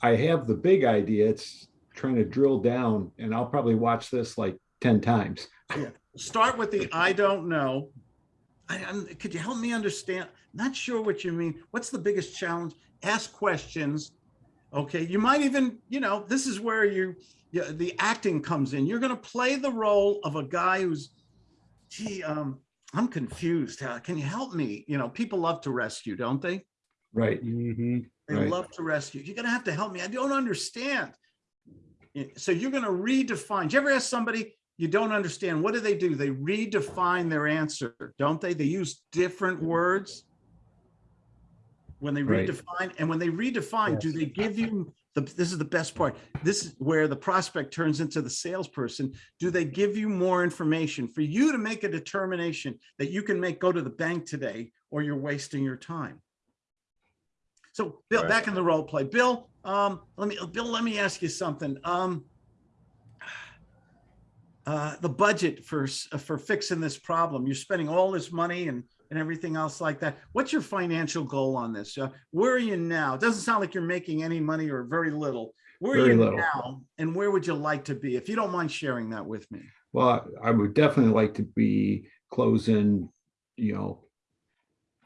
I have the big idea. It's trying to drill down and I'll probably watch this like 10 times. start with the I don't know. I, I'm, could you help me understand? Not sure what you mean. What's the biggest challenge? Ask questions. Okay, you might even, you know, this is where you, you the acting comes in. You're going to play the role of a guy who's, gee, um, I'm confused. Uh, can you help me? You know, people love to rescue, don't they? Right. Mm -hmm. They Right. love to rescue. You're gonna have to help me. I don't understand. So you're gonna redefine. Do you ever ask somebody you don't understand? What do they do? They redefine their answer, don't they? They use different words when they Right. redefine. And when they redefine, do they give you the? This is the best part. This is where the prospect turns into the salesperson. Do they give you more information for you to make a determination that you can make go to the bank today, or you're wasting your time? So Bill, Right. back in the role play, Bill, um, let me, Bill, let me ask you something. Um, uh, the budget for, for fixing this problem, you're spending all this money and, and everything else like that. What's your financial goal on this? Uh, where are you now? It doesn't sound like you're making any money or very little. Where are you little. now? And where would you like to be? If you don't mind sharing that with me. Well, I would definitely like to be closing, you know,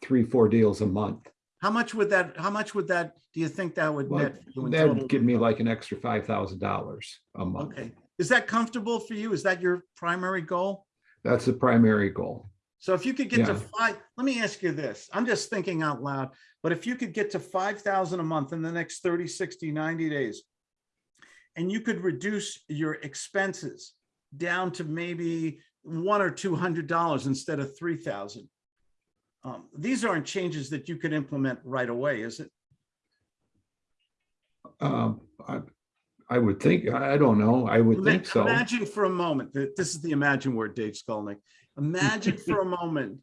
three, four deals a month. How much would that, how much would that, do you think that would Well, net? you in total? That'd give me like an extra five thousand dollars a month. Okay, is that comfortable for you? Is that your primary goal? That's the primary goal. So if you could get to five, let me ask you this, I'm just thinking out loud, but if you could get to five thousand a month in the next 30, 60, 90 days. And you could reduce your expenses down to maybe one or two hundred dollars instead of three thousand. Um, these aren't changes that you could implement right away, is it? Um, I, I would think, I don't know, I would think so. Imagine for a moment, that this is the imagine word, Dave Skolnick. Imagine for a moment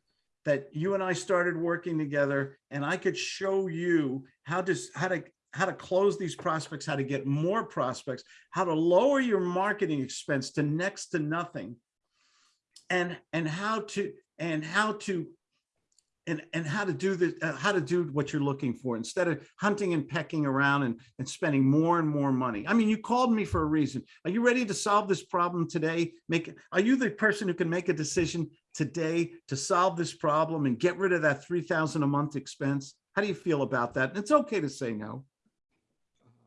that you and I started working together and I could show you how to, how to, how to close these prospects, how to get more prospects, how to lower your marketing expense to next to nothing. And, and how to, and how to and, and how to do the, uh, how to do what you're looking for instead of hunting and pecking around and, and spending more and more money. I mean, you called me for a reason. Are you ready to solve this problem today? Make, are you the person who can make a decision today to solve this problem and get rid of that 3,000 a month expense? How do you feel about that? And it's okay to say no.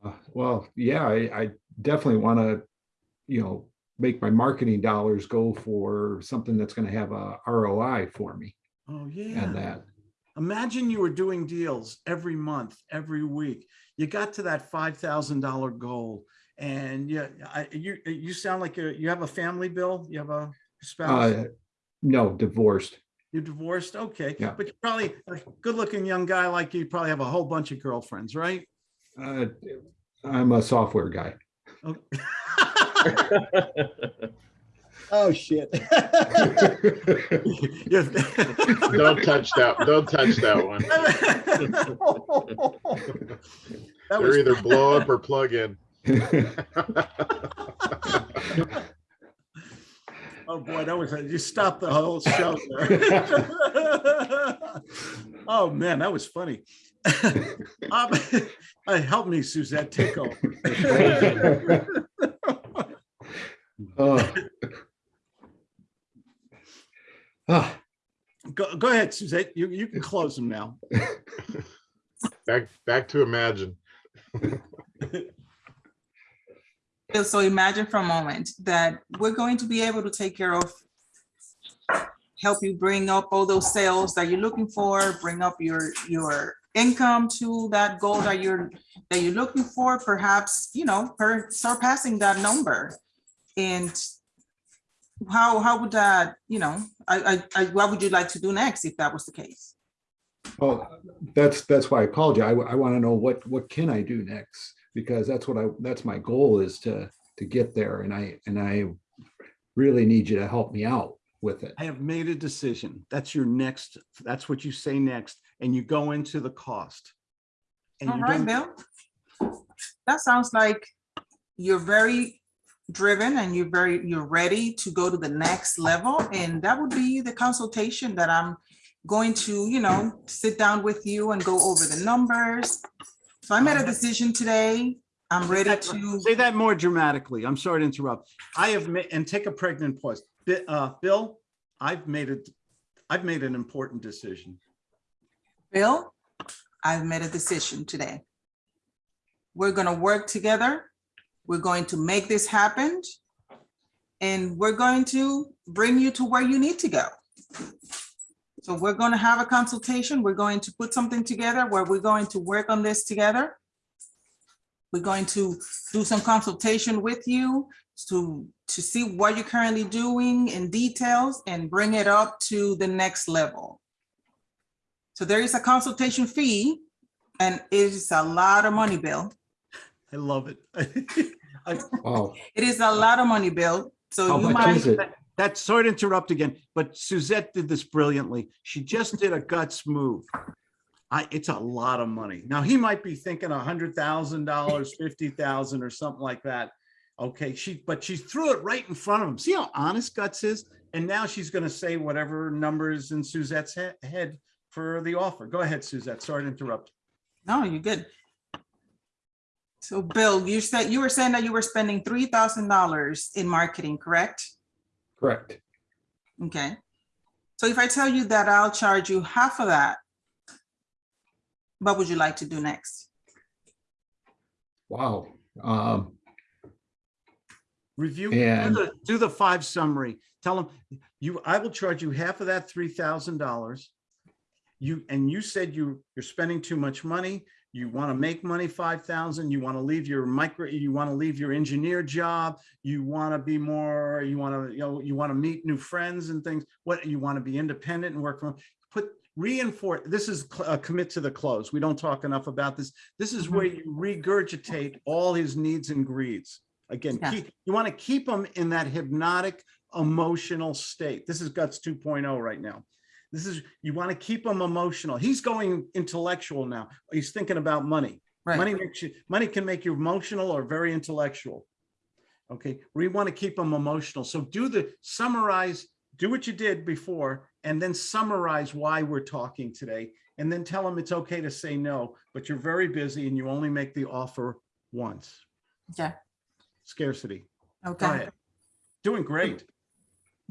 Uh, Well, yeah, I, I definitely want to, you know, make my marketing dollars go for something that's going to have a ROI for me Oh, and yeah. that. Imagine you were doing deals every month, every week. You got to that five thousand dollar goal, and yeah, I, you you sound like a, you have a family, Bill. You have a spouse. Uh, no, divorced. You're divorced, okay? Yeah. But you're probably a good-looking young guy like you probably have a whole bunch of girlfriends, right? Uh, I'm a software guy. Oh. Oh, shit. Don't touch that, don't touch that one. That They're was either blow up or plug in. Oh, boy, that was, you stopped the whole show. there. Oh, man, that was funny. Um, uh, Help me, Suzette, take over. Uh, ah, Go, go ahead, Suzette, you, you can close them now. Back, back to imagine. So imagine for a moment that we're going to be able to take care of, help you bring up all those sales that you're looking for, bring up your, your income to that goal that you're, that you're looking for, perhaps, you know, per surpassing that number. And how, how would that, you know, I, I, I, what would you like to do next if that was the case? well, that's, that's why I called you. I, I want to know what, what can I do next? Because that's what I, that's my goal is to, to get there and I, and I really need you to help me out with it. I have made a decision. That's your next, that's what you say next, and you go into the cost. And All you right, don't- Bill. That sounds like you're very driven and you're very, you're ready to go to the next level. And that would be the consultation that I'm going to, you know, sit down with you and go over the numbers. So I made a decision today. I'm ready that- to, Say that more dramatically. I'm sorry to interrupt. I have made, and take a pregnant pause. Uh, Bill, I've made it, I've made an important decision. Bill, I've made a decision today. We're gonna work together. We're going to make this happen. And we're going to bring you to where you need to go. So we're gonna have a consultation. We're going to put something together where we're going to work on this together. We're going to do some consultation with you to, to see what you're currently doing in details and bring it up to the next level. So there is a consultation fee and it is a lot of money, Bill. I love it. I- Oh, It is a lot of money, Bill. So how you much might, is it? That, sorry to interrupt again, but Suzette did this brilliantly. She just did a guts move. I, it's a lot of money. Now, he might be thinking a hundred thousand dollars, fifty thousand or something like that. Okay, she, but she threw it right in front of him. See how honest guts is? And now she's gonna say whatever numbers in Suzette's he- head for the offer. Go ahead, Suzette. Sorry to interrupt. no, you're good. So Bill, you said, you were saying that you were spending three thousand dollars in marketing, correct? Correct. Okay. So if I tell you that I'll charge you half of that what would you like to do next? Wow. Um, Review, do the, do the five summary. Tell them, you, I will charge you half of that three thousand dollars. You, and you said you, you're spending too much money. You want to make money, five thousand, you want to leave your micro, you want to leave your engineer job. You want to be more, you want to, you know, you want to meet new friends and things. What, you want to be independent and work from, put, reinforce, this is cl- uh, commit to the close. We don't talk enough about this. This is where you regurgitate all his needs and greeds. Again, Yeah. keep, you want to keep him in that hypnotic emotional state. This is guts 2.0 right now. This is, you want to keep him emotional. He's going intellectual now. He's thinking about money. Money makes you, money can make you emotional or very intellectual. Okay, we want to keep them emotional. So do the summarize, do what you did before, and then summarize why we're talking today. And then tell them it's okay to say no, but you're very busy and you only make the offer once. yeah, Scarcity. Okay. Doing great.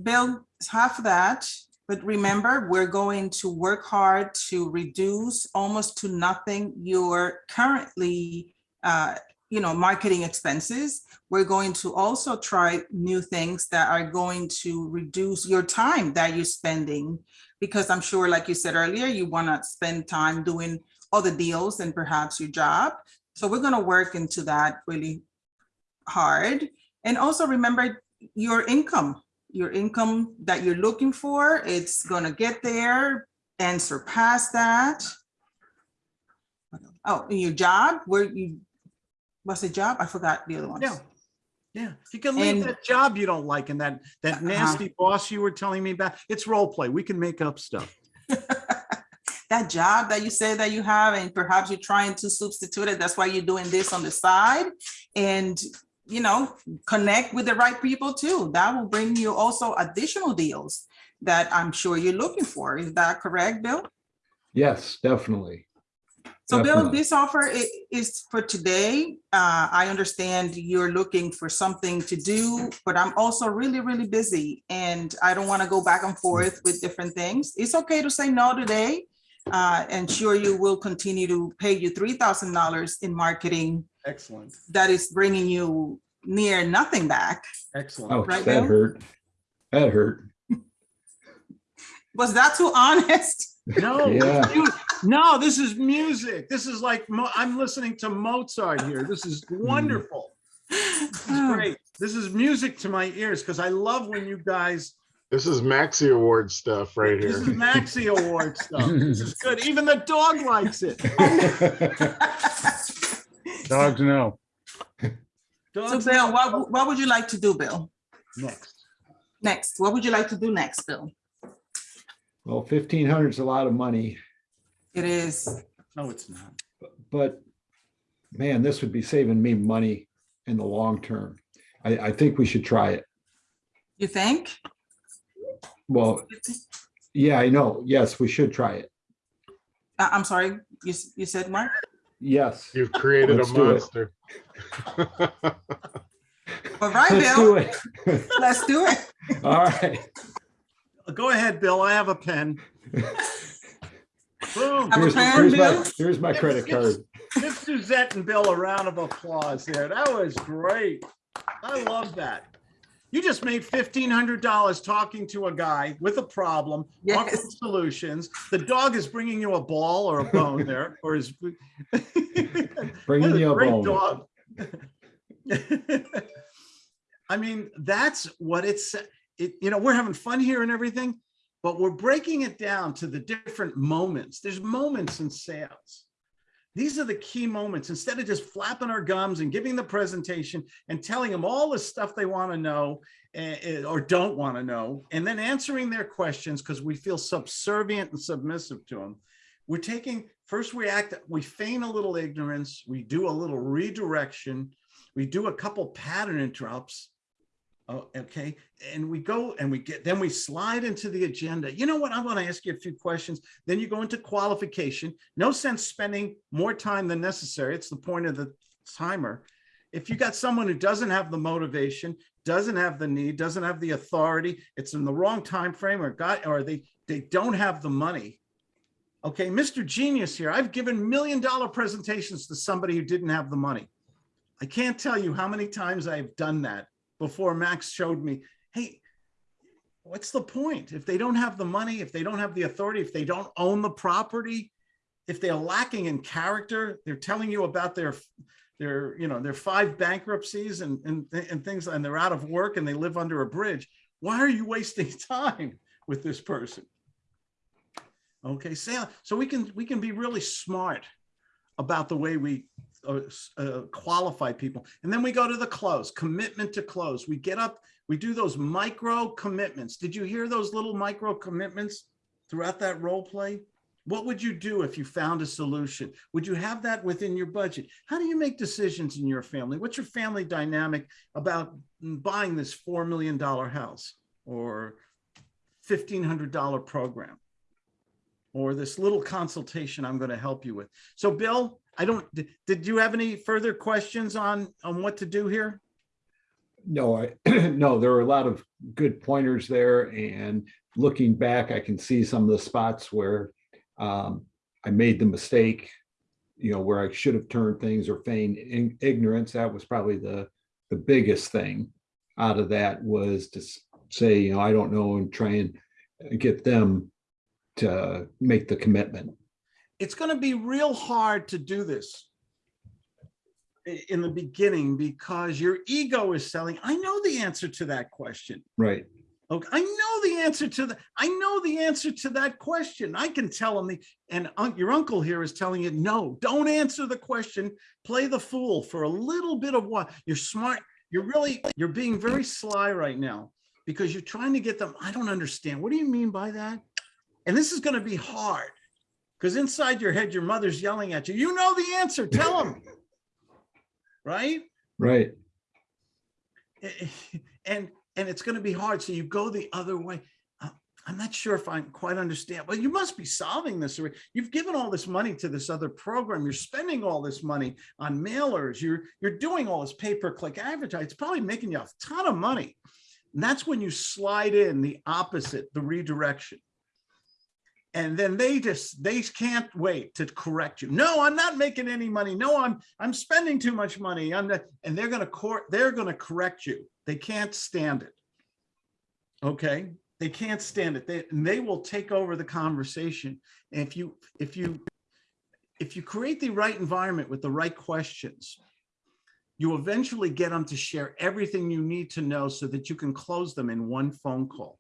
Bill, it's half of that, but remember, we're going to work hard to reduce almost to nothing your currently, uh, you know, marketing expenses. We're going to also try new things that are going to reduce your time that you're spending. Because I'm sure, like you said earlier, you want to spend time doing other deals and perhaps your job. So we're going to work into that really hard. And also remember your income your income that you're looking for, it's gonna get there and surpass that. Oh, and your job, where you, what's the job? I forgot the other one. Yeah. Yeah, you can leave And- that job you don't like and that, that Uh-huh. nasty boss you were telling me about. It's role play. We can make up stuff. That job that you say that you have, and perhaps you're trying to substitute it, that's why you're doing this on the side. And, you know, connect with the right people too. That will bring you also additional deals that I'm sure you're looking for. Is that correct, Bill? yes, definitely. So Bill, this offer is for today. Uh, I understand you're looking for something to do, but I'm also really, really busy and I don't want to go back and forth with different things. It's okay to say no today. Uh, and sure, you will continue to pay you three thousand dollars in marketing Excellent, that is bringing you near nothing back. excellent. Ouch, Right, that Bill? hurt. That hurt. Was that too honest? No, Yeah. you- no, this is music. This is like, Mo- I'm listening to Mozart here. This is hmm. wonderful. This is oh. great. This is music to my ears because I love when you guys, This is Maxi Award stuff right here. this is here. Maxi Award stuff. This is good. Even the dog likes it. Dogs know. So Dogs Bill, what, what would you like to do, Bill? Next. Next, what would you like to do next, Bill? Well, fifteen hundred is a lot of money, It is, No, it's not. but man, this would be saving me money in the long term. I, I think we should try it. you think? Well, yeah, I know. Yes, we should try it. Uh, I'm sorry, you, s- you said Mark? Yes. You've created a Let's do it. monster. All right, Let's do Bill, it. let's do it. All right. Go ahead, Bill. I have a pen. Boom. Have a Here's, pen, here's my, here's my credit card. Give Suzette and Bill a round of applause there. That was great. I love that. You just made fifteen hundred dollars talking to a guy with a problem, offering Yes. solutions. The dog is bringing you a ball or a bone there, or is. Bringing What a you a great bone. dog. I mean, that's what it's, it, you know, we're having fun here and everything, but we're breaking it down to the different moments. There's moments in sales. These are the key moments. Instead of just flapping our gums and giving the presentation and telling them all the stuff they want to know eh, eh, or don't want to know, and then answering their questions because we feel subservient and submissive to them. We're taking, first we act, we feign a little ignorance, we do a little redirection, we do a couple pattern interrupts. Oh, okay, and we go and we get, then we slide into the agenda. You know what? I want to ask you a few questions. Then you go into qualification. No sense spending more time than necessary. It's the point of the timer. If you got someone who doesn't have the motivation, doesn't have the need, doesn't have the authority, it's in the wrong time frame, or got, or they they don't have the money. Okay, Mr. Genius here, I've given million dollar presentations to somebody who didn't have the money. I can't tell you how many times I've done that before Max showed me, hey, what's the point? If they don't have the money, if they don't have the authority, if they don't own the property, if they're lacking in character, they're telling you about their, their, you know, their five bankruptcies and, and, and things, and they're out of work and they live under a bridge. Why are you wasting time with this person? Okay, so, so we can, we can be really smart about the way we uh, qualify people. And then we go to the close, commitment to close. We get up, we do those micro commitments. Did you hear those little micro commitments throughout that role play? What would you do if you found a solution? Would you have that within your budget? How do you make decisions in your family? What's your family dynamic about buying this $4 million house or $1,500 program? Or this little consultation I'm going to help you with. So Bill, I don't, did- did you have any further questions on, on what to do here? No, I, no, there are a lot of good pointers there and looking back, I can see some of the spots where um, I made the mistake, you know, where I should have turned things or feigned ignorance. That was probably the, the biggest thing out of that was to say, you know, I don't know and try and get them to make the commitment. It's going to be real hard to do this in the beginning because your ego is selling. I know the answer to that question. Right. Okay, I know the answer to the, I know the answer to that question. I can tell them the, and un- your uncle here is telling you, no, don't answer the question. Play the fool for a little bit of what, you're smart, you're really, you're being very sly right now because you're trying to get them, I don't understand. What do you mean by that? And this is gonna be hard because inside your head, your mother's yelling at you, you know the answer, tell them. Right? Right. and and it's going to be hard. So you go the other way. Uh, i'm not sure if i quite understand. Well you must be solving this. You've given all this money to this other program. You're spending all this money on mailers. You're you're doing all this pay-per-click advertising. It's probably making you a ton of money. And that's when you slide in the opposite the redirection and then they just they can't wait to correct you. No i'm not making any money. No i'm i'm spending too much money. I'm not and they're going to court they're going to correct you. They can't stand it. Okay? They can't stand it. They and they will take over the conversation and if you if you if you create the right environment with the right questions you eventually get them to share everything you need to know so that you can close them in one phone call.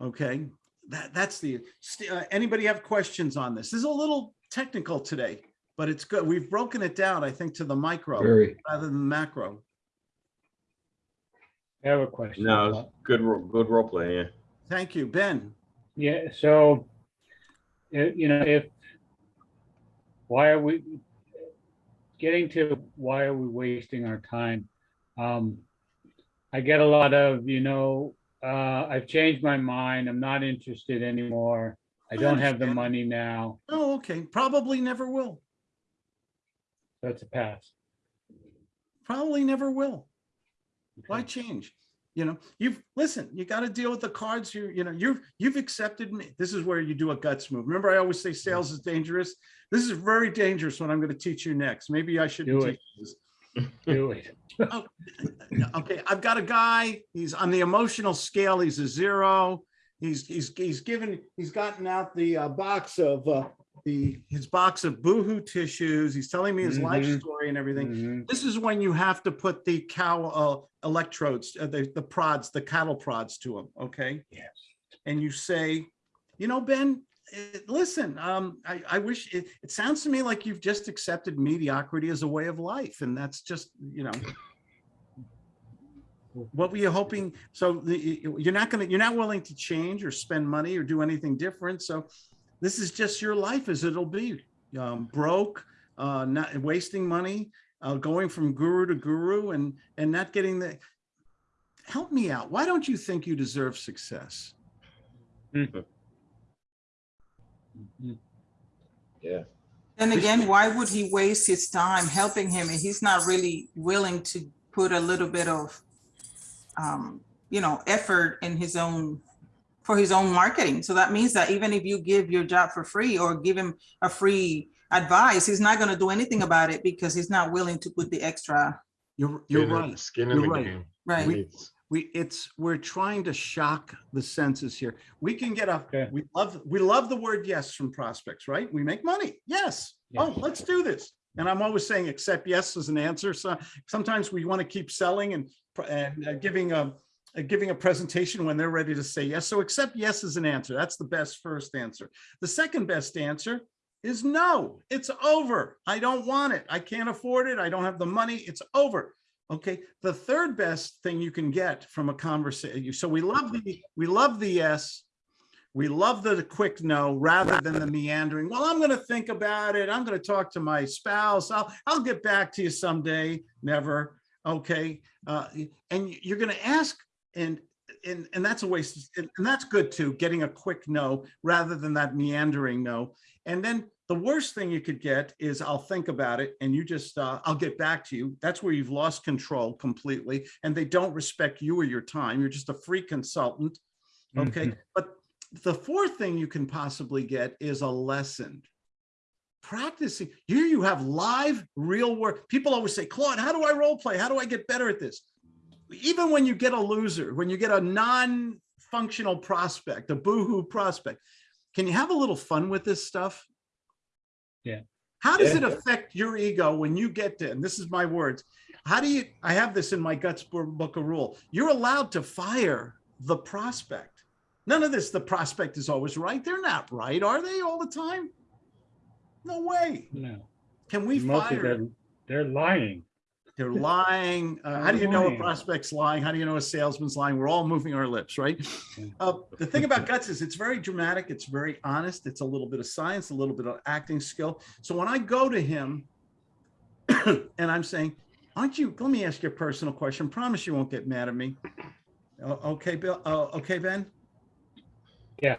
Okay that that's the st- uh, anybody have questions on this this is a little technical today but it's good we've broken it down i think to the micro Very. rather than macro I have a question. No, good, good role play, yeah. thank you ben Yeah, so, uh, you know, if, why are we, getting to why are we wasting our time? Um, I get a lot of, you know, uh, I've changed my mind, I'm not interested anymore. I don't have the money now, oh okay. Probably never will. That's a pass. probably never will. Why change? You know you've listen you got to deal with the cards. You you know you've you've accepted me. This is where you do a guts move. Remember i always say sales is dangerous? This is very dangerous what i'm going to teach you next. Maybe i shouldn't Do it. this Do it. okay i've got a guy he's on the emotional scale he's a zero he's he's he's given he's gotten out the uh, box of uh the his box of boohoo tissues he's telling me his life Mhm. story and everything Mhm. this is when you have to put the cow uh, electrodes, uh, the, the prods, the cattle prods to him. okay? Yes. And you say, you know, Ben, eh, listen, um, I, I wish, it, it sounds to me like you've just accepted mediocrity as a way of life, and that's just, you know. What were you hoping? So the, you're not gonna, you're not willing to change or spend money or do anything different, so this is just your life as it'll be. Um, broke, uh, not wasting money, uh, going from guru to guru and, and not getting the, help me out. Why don't you think you deserve success? Mhm. Yeah. And again, why would he waste his time helping him? And he's not really willing to put a little bit of, um, you know, effort in his own for his own marketing. So that means that even if you give your job for free or give him a free advice, he's not gonna do anything about it because he's not willing to put the extra, You're, you're right. Skin in You're the right. game. right? Needs- We, it's, we're trying to shock the senses here. We can get a, Okay. we love, we love the word yes from prospects, right? We make money. Yes. Oh, let's do this. And I'm always saying accept yes as an answer. So sometimes we want to keep selling and, and uh, giving a, uh, giving a presentation when they're ready to say yes. So accept yes as an answer. That's the best first answer. The second best answer is no, it's over. I don't want it. I can't afford it. I don't have the money. It's over. Okay, the third best thing you can get from a conversation, so we love the, we love the yes. We love the quick no rather than the meandering. Well, I'm gonna think about it. I'm gonna talk to my spouse. I'll, I'll get back to you someday. Never. Okay, uh, and you're gonna ask and and and that's a waste, and that's good too, getting a quick no rather than that meandering no. And then the worst thing you could get is I'll think about it and you just, uh, I'll get back to you. That's where you've lost control completely and they don't respect you or your time. You're just a free consultant. Okay, but the fourth thing you can possibly get is a lesson. Practicing, here you have live, real work. People always say, Claude, how do I role play? How do I get better at this? Even when you get a loser, when you get a non-functional prospect, a boohoo prospect, can you have a little fun with this stuff? Yeah. How does Yeah. it affect your ego when you get to, and this is my words, how do you, I have this in my guts book of rule, you're allowed to fire the prospect. None of this, the prospect is always right. They're not right, are they all the time? No way. No, Can we fire? they're lying. They're lying. Uh, how do you know a prospect's lying? How do you know a salesman's lying? We're all moving our lips, right? Uh, the thing about guts is it's very dramatic. It's very honest. It's a little bit of science, a little bit of acting skill. So when I go to him and I'm saying, aren't you, let me ask you a personal question. Promise you won't get mad at me. O- Okay, Bill, uh, okay, Ben? Yeah,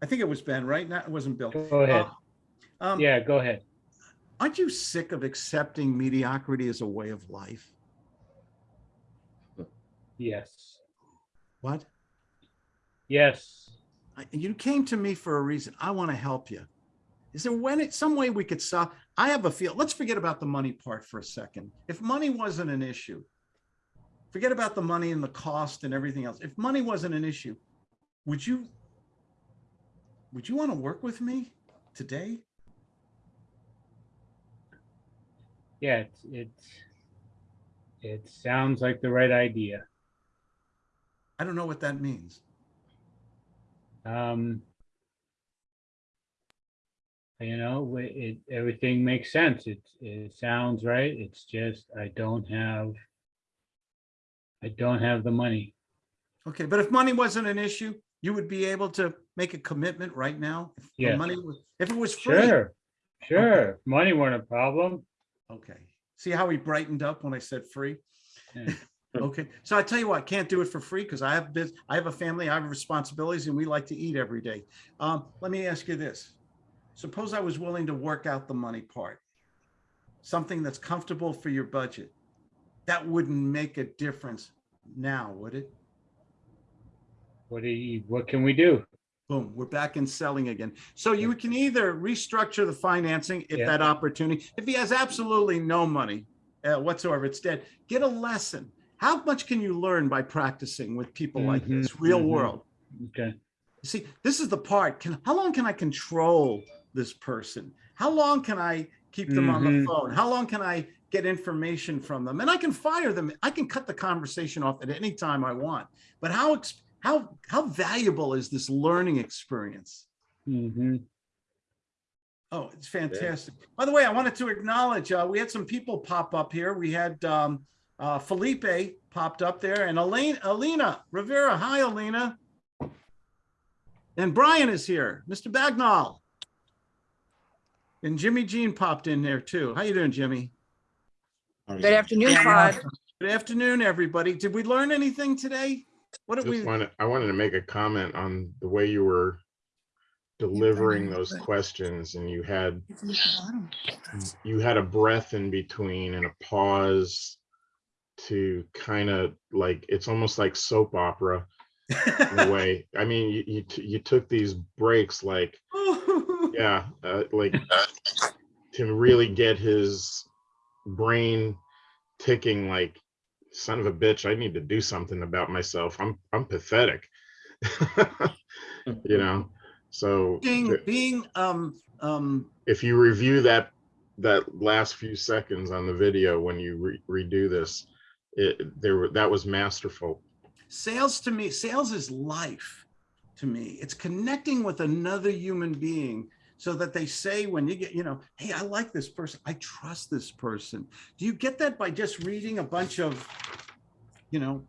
I think it was Ben, right? Not, it wasn't Bill. go ahead. Uh, um, Yeah, go ahead. Aren't you sick of accepting mediocrity as a way of life? Yes, What? yes. I- you came to me for a reason. I want to help you. Is there when it some way we could solve? I have a feel. Let's forget about the money part for a second. If money wasn't an issue, forget about the money and the cost and everything else. If money wasn't an issue, would you would you want to work with me today? Yeah, it's, it's, it sounds like the right idea. I don't know what that means. Um, you know, it, it, everything makes sense. It, it sounds right. It's just, I don't have, I don't have the money. Okay, but if money wasn't an issue, you would be able to make a commitment right now. If the money was, if it was free. Sure, sure. Money weren't a problem. Okay. See how he brightened up when I said free? Yeah. Okay, so I tell you what, I can't do it for free because I have biz, I have a family, I have responsibilities and we like to eat every day. Um, let me ask you this. Suppose I was willing to work out the money part. Something that's comfortable for your budget. That wouldn't make a difference now, would it? What do you, what can we do? Boom, we're back in selling again. So you can either restructure the financing if Yeah. that opportunity, if he has absolutely no money uh, whatsoever, it's dead. Get a lesson. How much can you learn by practicing with people like Mhm, this, real mhm. world? Okay, See, this is the part. Can how long can I control this person? How long can I keep them on the Mhm. phone? How long can I get information from them? And I can fire them. I can cut the conversation off at any time I want. But how how how valuable is this learning experience? hmm Oh, it's fantastic. By the way, I wanted to acknowledge, uh, we had some people pop up here. We had, um, uh, Felipe popped up there and Elaine, Alina Rivera. Hi, Alina. And Brian is here, Mr. Bagnall. And Jimmy Jean popped in there too. How you doing, Jimmy? Good afternoon, Claude. Good afternoon, everybody. Did we learn anything today? What Just we? wanted, I wanted to make a comment on the way you were delivering those questions and you had, you had a breath in between and a pause to kind of like, it's almost like soap opera. in a way. I mean, you, you, you took these breaks like, yeah, uh, like to really get his brain ticking like, son of a bitch, I need to do something about myself. I'm, I'm pathetic. You know, so Being, being, um, um, if you review that, that last few seconds on the video, when you re- redo this, it, there, that was masterful. sales to me, sales is life to me. It's connecting with another human being so that they say when you get, you know, hey, I like this person. I trust this person. Do you get that by just reading a bunch of, you know,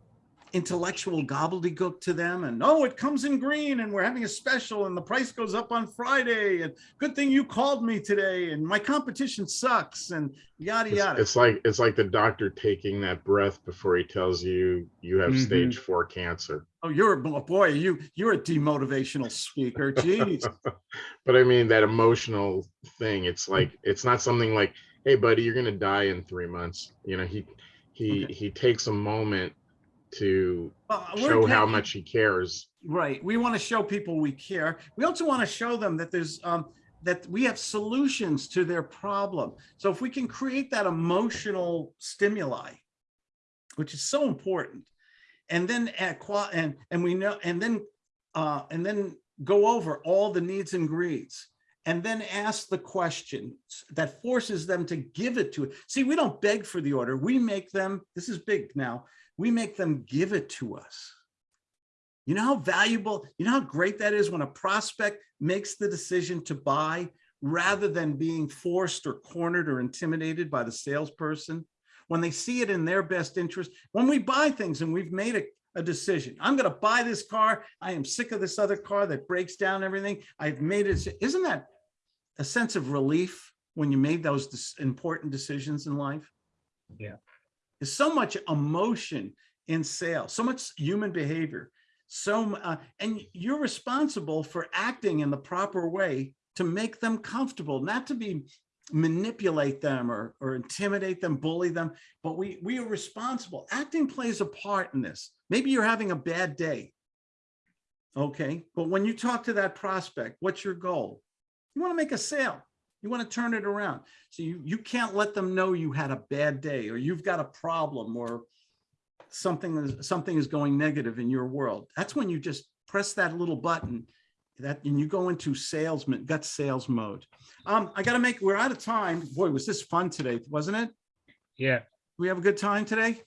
intellectual gobbledygook to them and oh it comes in green and we're having a special and the price goes up on friday and good thing you called me today and my competition sucks and yada It's, yada it's like it's like the doctor taking that breath before he tells you you have Mhm. stage four cancer. oh you're a boy you you're a demotivational speaker jeez But I mean that emotional thing. It's like it's not something like, "Hey, buddy, you're gonna die in three months." You know, he he Okay. he takes a moment to Well, show how much he cares. Right. We want to show people we care. We also want to show them that there's um, that we have solutions to their problem. So if we can create that emotional stimuli, which is so important, and then at and and we know and then uh, and then go over all the needs and greeds and then ask the questions that forces them to give it to it. See, we don't beg for the order. We make them, this is big now, we make them give it to us. You know how valuable, you know how great that is when a prospect makes the decision to buy rather than being forced or cornered or intimidated by the salesperson? When they see it in their best interest, when we buy things and we've made a, a decision, I'm going to buy this car. I am sick of this other car that breaks down everything. I've made it. Isn't that a sense of relief when you made those important decisions in life? Yeah. There's so much emotion in sales, so much human behavior. So, uh, and you're responsible for acting in the proper way to make them comfortable, not to be manipulate them or, or intimidate them, bully them, but we, we are responsible. Acting plays a part in this. Maybe you're having a bad day. Okay, but when you talk to that prospect, what's your goal? You want to make a sale. You want to turn it around. So you, you can't let them know you had a bad day or you've got a problem or something is something is going negative in your world. That's when you just press that little button that and you go into salesman gut sales mode. Um, I got to make we're out of time. Boy, was this fun today, wasn't it? Yeah, We have a good time today.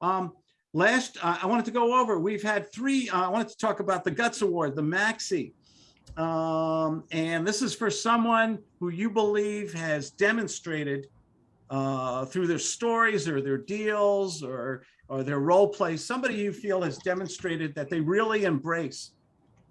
Um, last, uh, I wanted to go over, we've had three, uh, I wanted to talk about the Guts Award, the Maxi. Um, and this is for someone who you believe has demonstrated uh, through their stories or their deals or, or their role plays, somebody you feel has demonstrated that they really embrace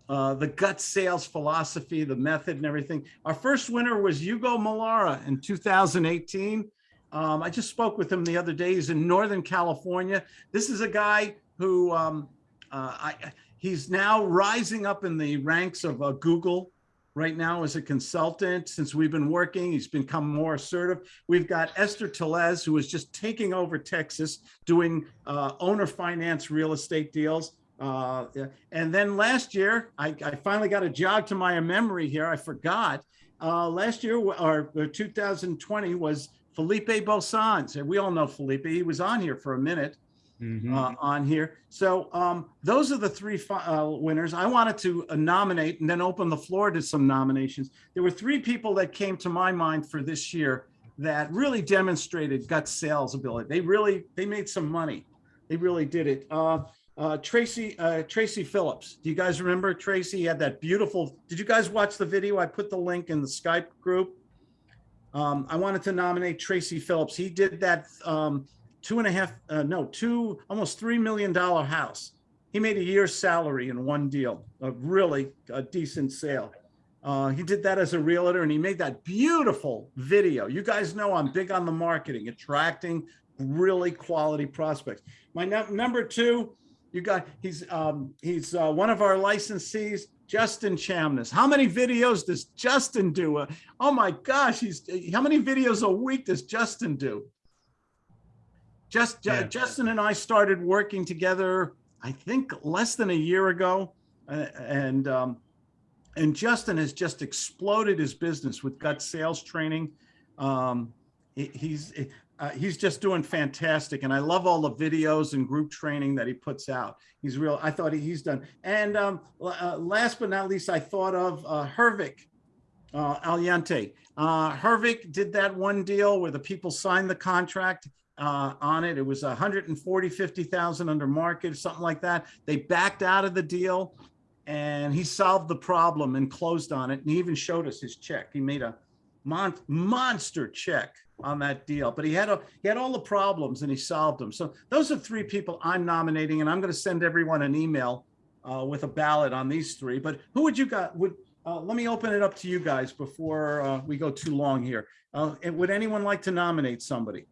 uh, the gut sales philosophy, the method and everything. Our first winner was Hugo Malara in 2018. Um, I just spoke with him the other day. He's in Northern California. This is a guy who um, uh, I, he's now rising up in the ranks of uh, Google right now as a consultant. Since we've been working, he's become more assertive. We've got Esther Telez, who is just taking over Texas, doing uh, owner finance real estate deals. Uh, and then last year, I, I finally got a jog to my memory here. I forgot. Uh, last year, or, or 2020, was Felipe Bosans. And we all know Felipe. He was on here for a minute mhm. uh, on here. So um, those are the three uh, winners. I wanted to uh, nominate and then open the floor to some nominations. There were three people that came to my mind for this year that really demonstrated gut sales ability. They really they made some money. They really did it. Uh, uh, Tracy uh, Tracy Phillips. Do you guys remember Tracy? Had that beautiful. Did you guys watch the video? I put the link in the Skype group. Um, I wanted to nominate Tracy Phillips. He did that um, two and a half, uh, no, two, almost $3 million house. He made a year's salary in one deal, a really a decent sale. Uh, he did that as a realtor and he made that beautiful video. You guys know I'm big on the marketing, attracting really quality prospects. My num- number two, you got, he's, um, he's uh, one of our licensees, Justin Chamness. How many videos does Justin do? Uh, oh my gosh, he's, how many videos a week does Justin do? Just Ju- Yeah. Justin and I started working together. I think, less than a year ago. Uh, And, um, and Justin has just exploded his business with gut sales training. Um, he's, uh, he's just doing fantastic. And I love all the videos and group training that he puts out. He's real, I thought he's done. And um, uh, last but not least, I thought of uh, Hervik uh, Aliante. Uh, Hervik did that one deal where the people signed the contract uh, on it. It was a hundred and forty, fifty thousand under market, something like that. They backed out of the deal and he solved the problem and closed on it. And he even showed us his check. He made a mon- monster check on that deal, but he had a, he had all the problems and he solved them. So those are three people I'm nominating and I'm going to send everyone an email uh, with a ballot on these three. But who would you got, would, uh, let me open it up to you guys before uh, we go too long here. Uh, would anyone like to nominate somebody?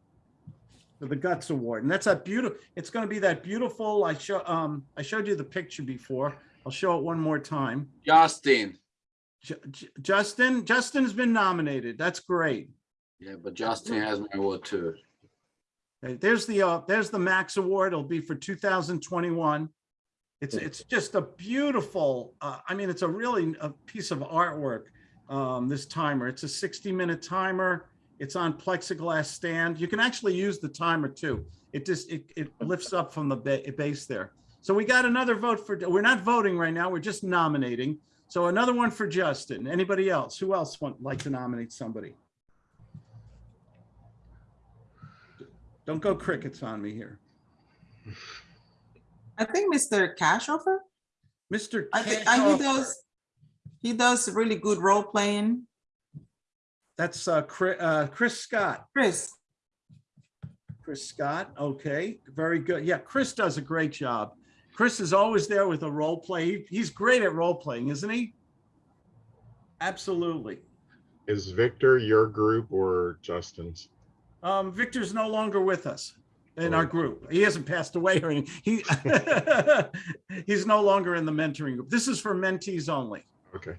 The Guts Award, and that's a beautiful, it's gonna be that beautiful, I show, um, I showed you the picture before. I'll show it one more time. Justin. Ju- Ju- Justin, Justin's been nominated. That's great. Yeah, but Justin has my award too. Okay, There's the, uh, there's the Max Award. It'll be for two thousand twenty-one. It's, it's just a beautiful, uh, I mean, it's a really, a piece of artwork. Um, this timer, it's a sixty-minute timer. It's on plexiglass stand. You can actually use the timer too. It just, it, it lifts up from the ba- base there. So we got another vote for, we're not voting right now. We're just nominating. So another one for Justin. Anybody else? Who else want, like to nominate somebody? Don't go crickets on me here. I think Mr. Cashofer, Mr. I think, I- he does, he does really good role playing. That's uh, Chris, uh, Chris Scott. Chris, Chris Scott, okay, very good. Yeah, Chris does a great job. Chris is always there with a role play. He- He's great at role playing, isn't he? Absolutely. Is Victor your group or Justin's? Um, Victor's no longer with us in our Oh. group. He hasn't passed away or anything. He, he's no longer in the mentoring group. This is for mentees only. Okay.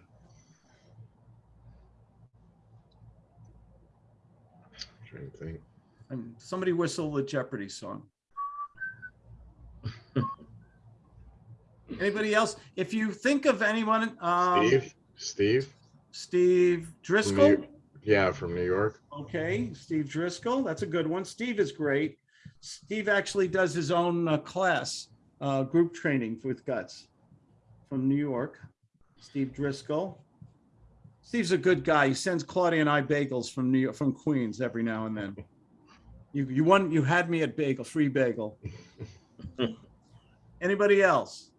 To think. And somebody whistle the Jeopardy song. Anybody else? If you think of anyone, um, Steve? Steve? Steve Driscoll. New- Yeah, from New York. Okay, Steve Driscoll, that's a good one. Steve is great. Steve actually does his own uh, class, uh, group training with guts from New York. Steve Driscoll. Steve's a good guy. He sends Claudia and I bagels from New York, from Queens every now and then. You, you won, you had me at bagel, free bagel. Anybody else?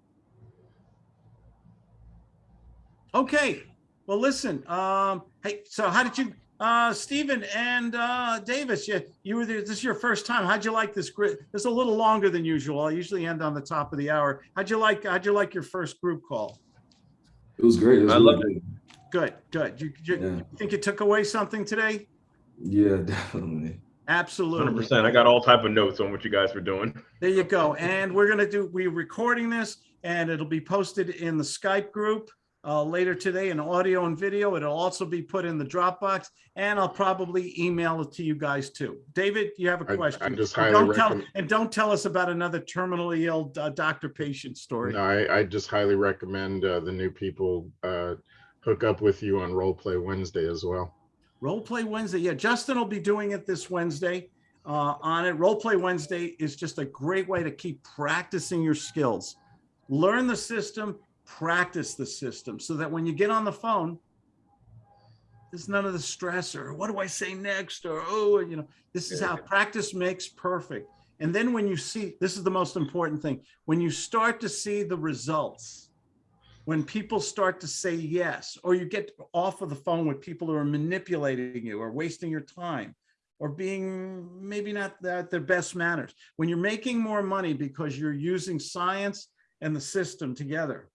Okay, well, listen, um, hey, so how did you, uh, Stephen and, uh, Davis, you, you were there, this is your first time. How'd you like this group? It's a little longer than usual. I usually end on the top of the hour. How'd you like, how'd you like your first group call? It was great. It was I really love good. Good, good. You, you Yeah. you think you took away something today? Yeah, definitely. Absolutely. Hundred Absolutely. percent. I got all type of notes on what you guys were doing. There you go. And we're gonna do, we're recording this and it'll be posted in the Skype group uh, later today in audio and video. It'll also be put in the Dropbox and I'll probably email it to you guys too. David, you have a question? I just And highly don't tell- And don't tell us about another terminally ill uh, doctor patient story. No, I, I just highly recommend uh, the new people uh, hook up with you on Role Play Wednesday as well. Role Play Wednesday. Yeah, Justin will be doing it this Wednesday uh, on it. Role Play Wednesday is just a great way to keep practicing your skills. Learn the system, practice the system so that when you get on the phone, there's none of the stress or what do I say next? Or, oh, you know, this is how practice makes perfect. And then when you see, this is the most important thing, when you start to see the results, when people start to say yes, or you get off of the phone with people who are manipulating you or wasting your time or being maybe not at their best manners, when you're making more money because you're using science and the system together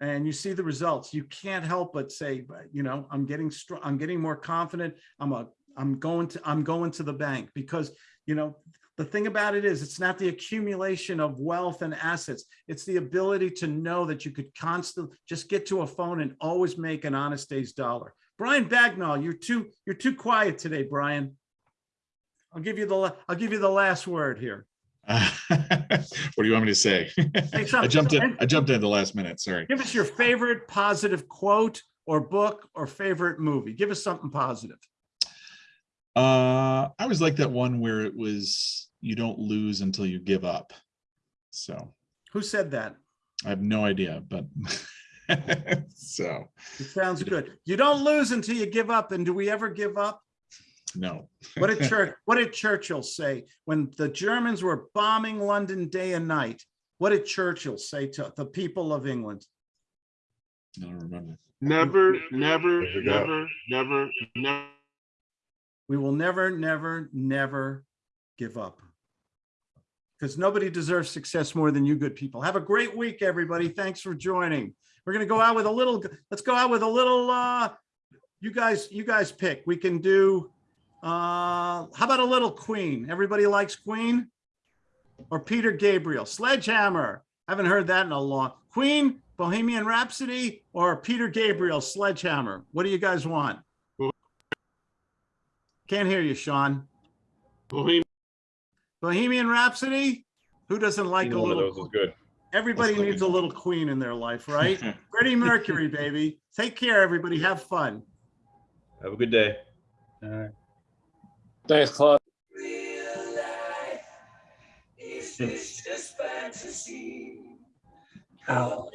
and you see the results, you can't help but say, you know, I'm getting strong, I'm getting more confident. I'm a, I'm going to, I'm going to the bank because, you know, the thing about it is it's not the accumulation of wealth and assets. It's the ability to know that you could constantly just get to a phone and always make an honest day's dollar. Brian Bagnall, you're too, you're too quiet today, Brian. I'll give you the, I'll give you the last word here. What do you want me to say? I jumped in, I jumped in at the last minute, sorry. Give us your favorite positive quote or book or favorite movie. Give us something positive. Uh, I always like that one where it was, you don't lose until you give up. So Who said that? I have no idea, but so, It sounds good. You don't lose until you give up. And do we ever give up? no. What did Church, what did Churchill say when the Germans were bombing London day and night? What did Churchill say to the people of England? I don't remember. Never, never, There never, never, never. We will never, never, never give up. Because nobody deserves success more than you good people. Have a great week, everybody. Thanks for joining. We're gonna go out with a little, let's go out with a little, uh, you guys, you guys pick. We can do, uh, how about a little Queen? Everybody likes Queen? Or Peter Gabriel, Sledgehammer. Haven't heard that in a long, Queen, Bohemian Rhapsody, or Peter Gabriel, Sledgehammer. What do you guys want? Can't hear you, Sean. Bohemian Bohemian Rhapsody? Who doesn't like Either a one those little? is good. Everybody needs a little queen in their life, right? Freddie Mercury, baby. Take care, everybody. Have fun. Have a good day. All right. Thanks, Claude. Out.